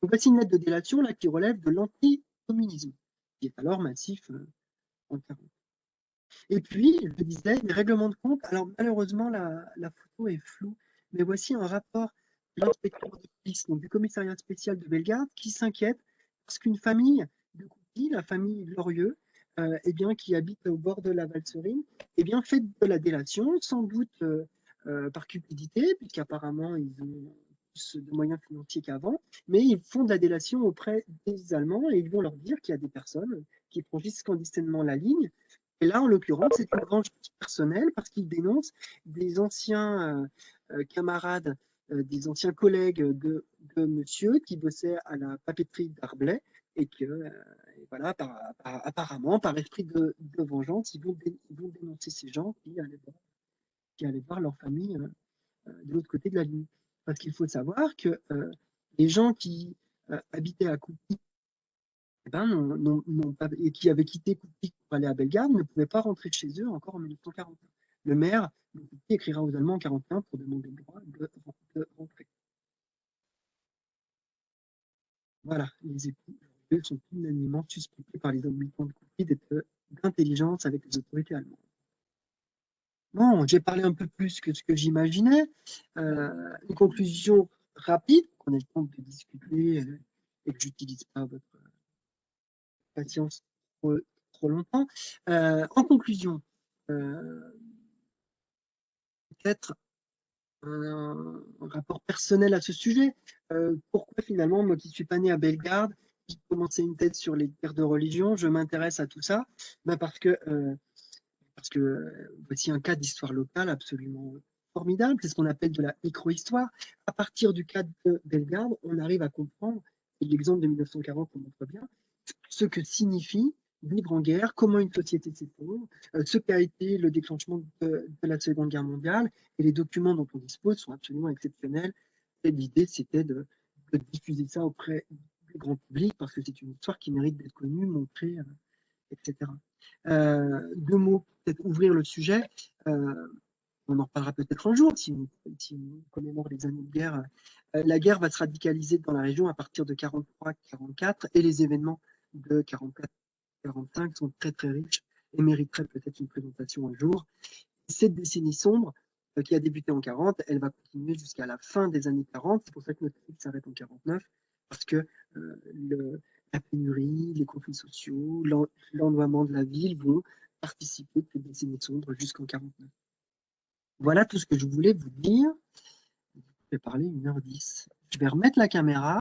Donc voici une lettre de délation là, qui relève de l'anticommunisme, qui est alors massif euh, en 40. Et puis, je disais, les règlements de compte. Alors, malheureusement, la, photo est floue, mais voici un rapport de l'inspecteur de police, donc du commissariat spécial de Bellegarde, qui s'inquiète parce qu'une famille de Coupy, la famille Glorieux, euh, eh bien, qui habite au bord de la Valserine, eh bien, fait de la délation, sans doute euh, euh, par cupidité, puisqu'apparemment, ils ont plus de moyens financiers qu'avant, mais ils font de la délation auprès des Allemands et ils vont leur dire qu'il y a des personnes qui franchissent clandestinement la ligne. Et là, en l'occurrence, c'est une vengeance personnelle parce qu'il dénonce des anciens camarades, des anciens collègues de, monsieur qui bossaient à la papeterie d'Arblay et que, voilà, apparemment, par esprit de, vengeance, ils vont, dénoncer ces gens qui allaient voir, leur famille de l'autre côté de la ligne. Parce qu'il faut savoir que les gens qui habitaient à Coupy eh ben, et qui avaient quitté Coupy pour aller à Bellegarde ne pouvaient pas rentrer chez eux encore en 1941. Le maire de écrira aux Allemands en 1941 pour demander le droit de, rentrer. Voilà, les époux sont unanimement suspectés par les habitants de Coupy d'être d'intelligence avec les autorités allemandes. Bon, j'ai parlé un peu plus que ce que j'imaginais. Euh, une conclusion rapide, qu'on ait le temps de discuter euh, et que j'utilise pas votre patience trop, longtemps. Euh, en conclusion, euh, peut-être un, rapport personnel à ce sujet. Euh, pourquoi finalement, moi qui suis pas né à Bellegarde, commençais une thèse sur les guerres de religion, je m'intéresse à tout ça ben Parce que parce que voici un cas d'histoire locale absolument formidable, c'est ce qu'on appelle de la micro-histoire. À partir du cas de Bellegarde, on arrive à comprendre, et l'exemple de 1940 on montre bien, ce que signifie vivre en guerre, comment une société s'effondre, euh, ce qu'a été le déclenchement de, la Seconde Guerre mondiale, et les documents dont on dispose sont absolument exceptionnels. L'idée, c'était de, diffuser ça auprès grand public, parce que c'est une histoire qui mérite d'être connue, montrée, euh, etc. Euh, deux mots, peut-être ouvrir le sujet. on en reparlera peut-être un jour, si on, si commémore les années de guerre. la guerre va se radicaliser dans la région à partir de 43-44, et les événements de 44-45 sont très très riches et mériteraient peut-être une présentation un jour. Cette décennie sombre, euh, qui a débuté en 40, elle va continuer jusqu'à la fin des années 40. C'est pour ça que notre film s'arrête en 49, parce que le, la pénurie, les conflits sociaux, l'ennoiement de la ville vont participer à cette décennie sombre jusqu'en 49. Voilà tout ce que je voulais vous dire. Je vais parler 1h10. Je vais remettre la caméra.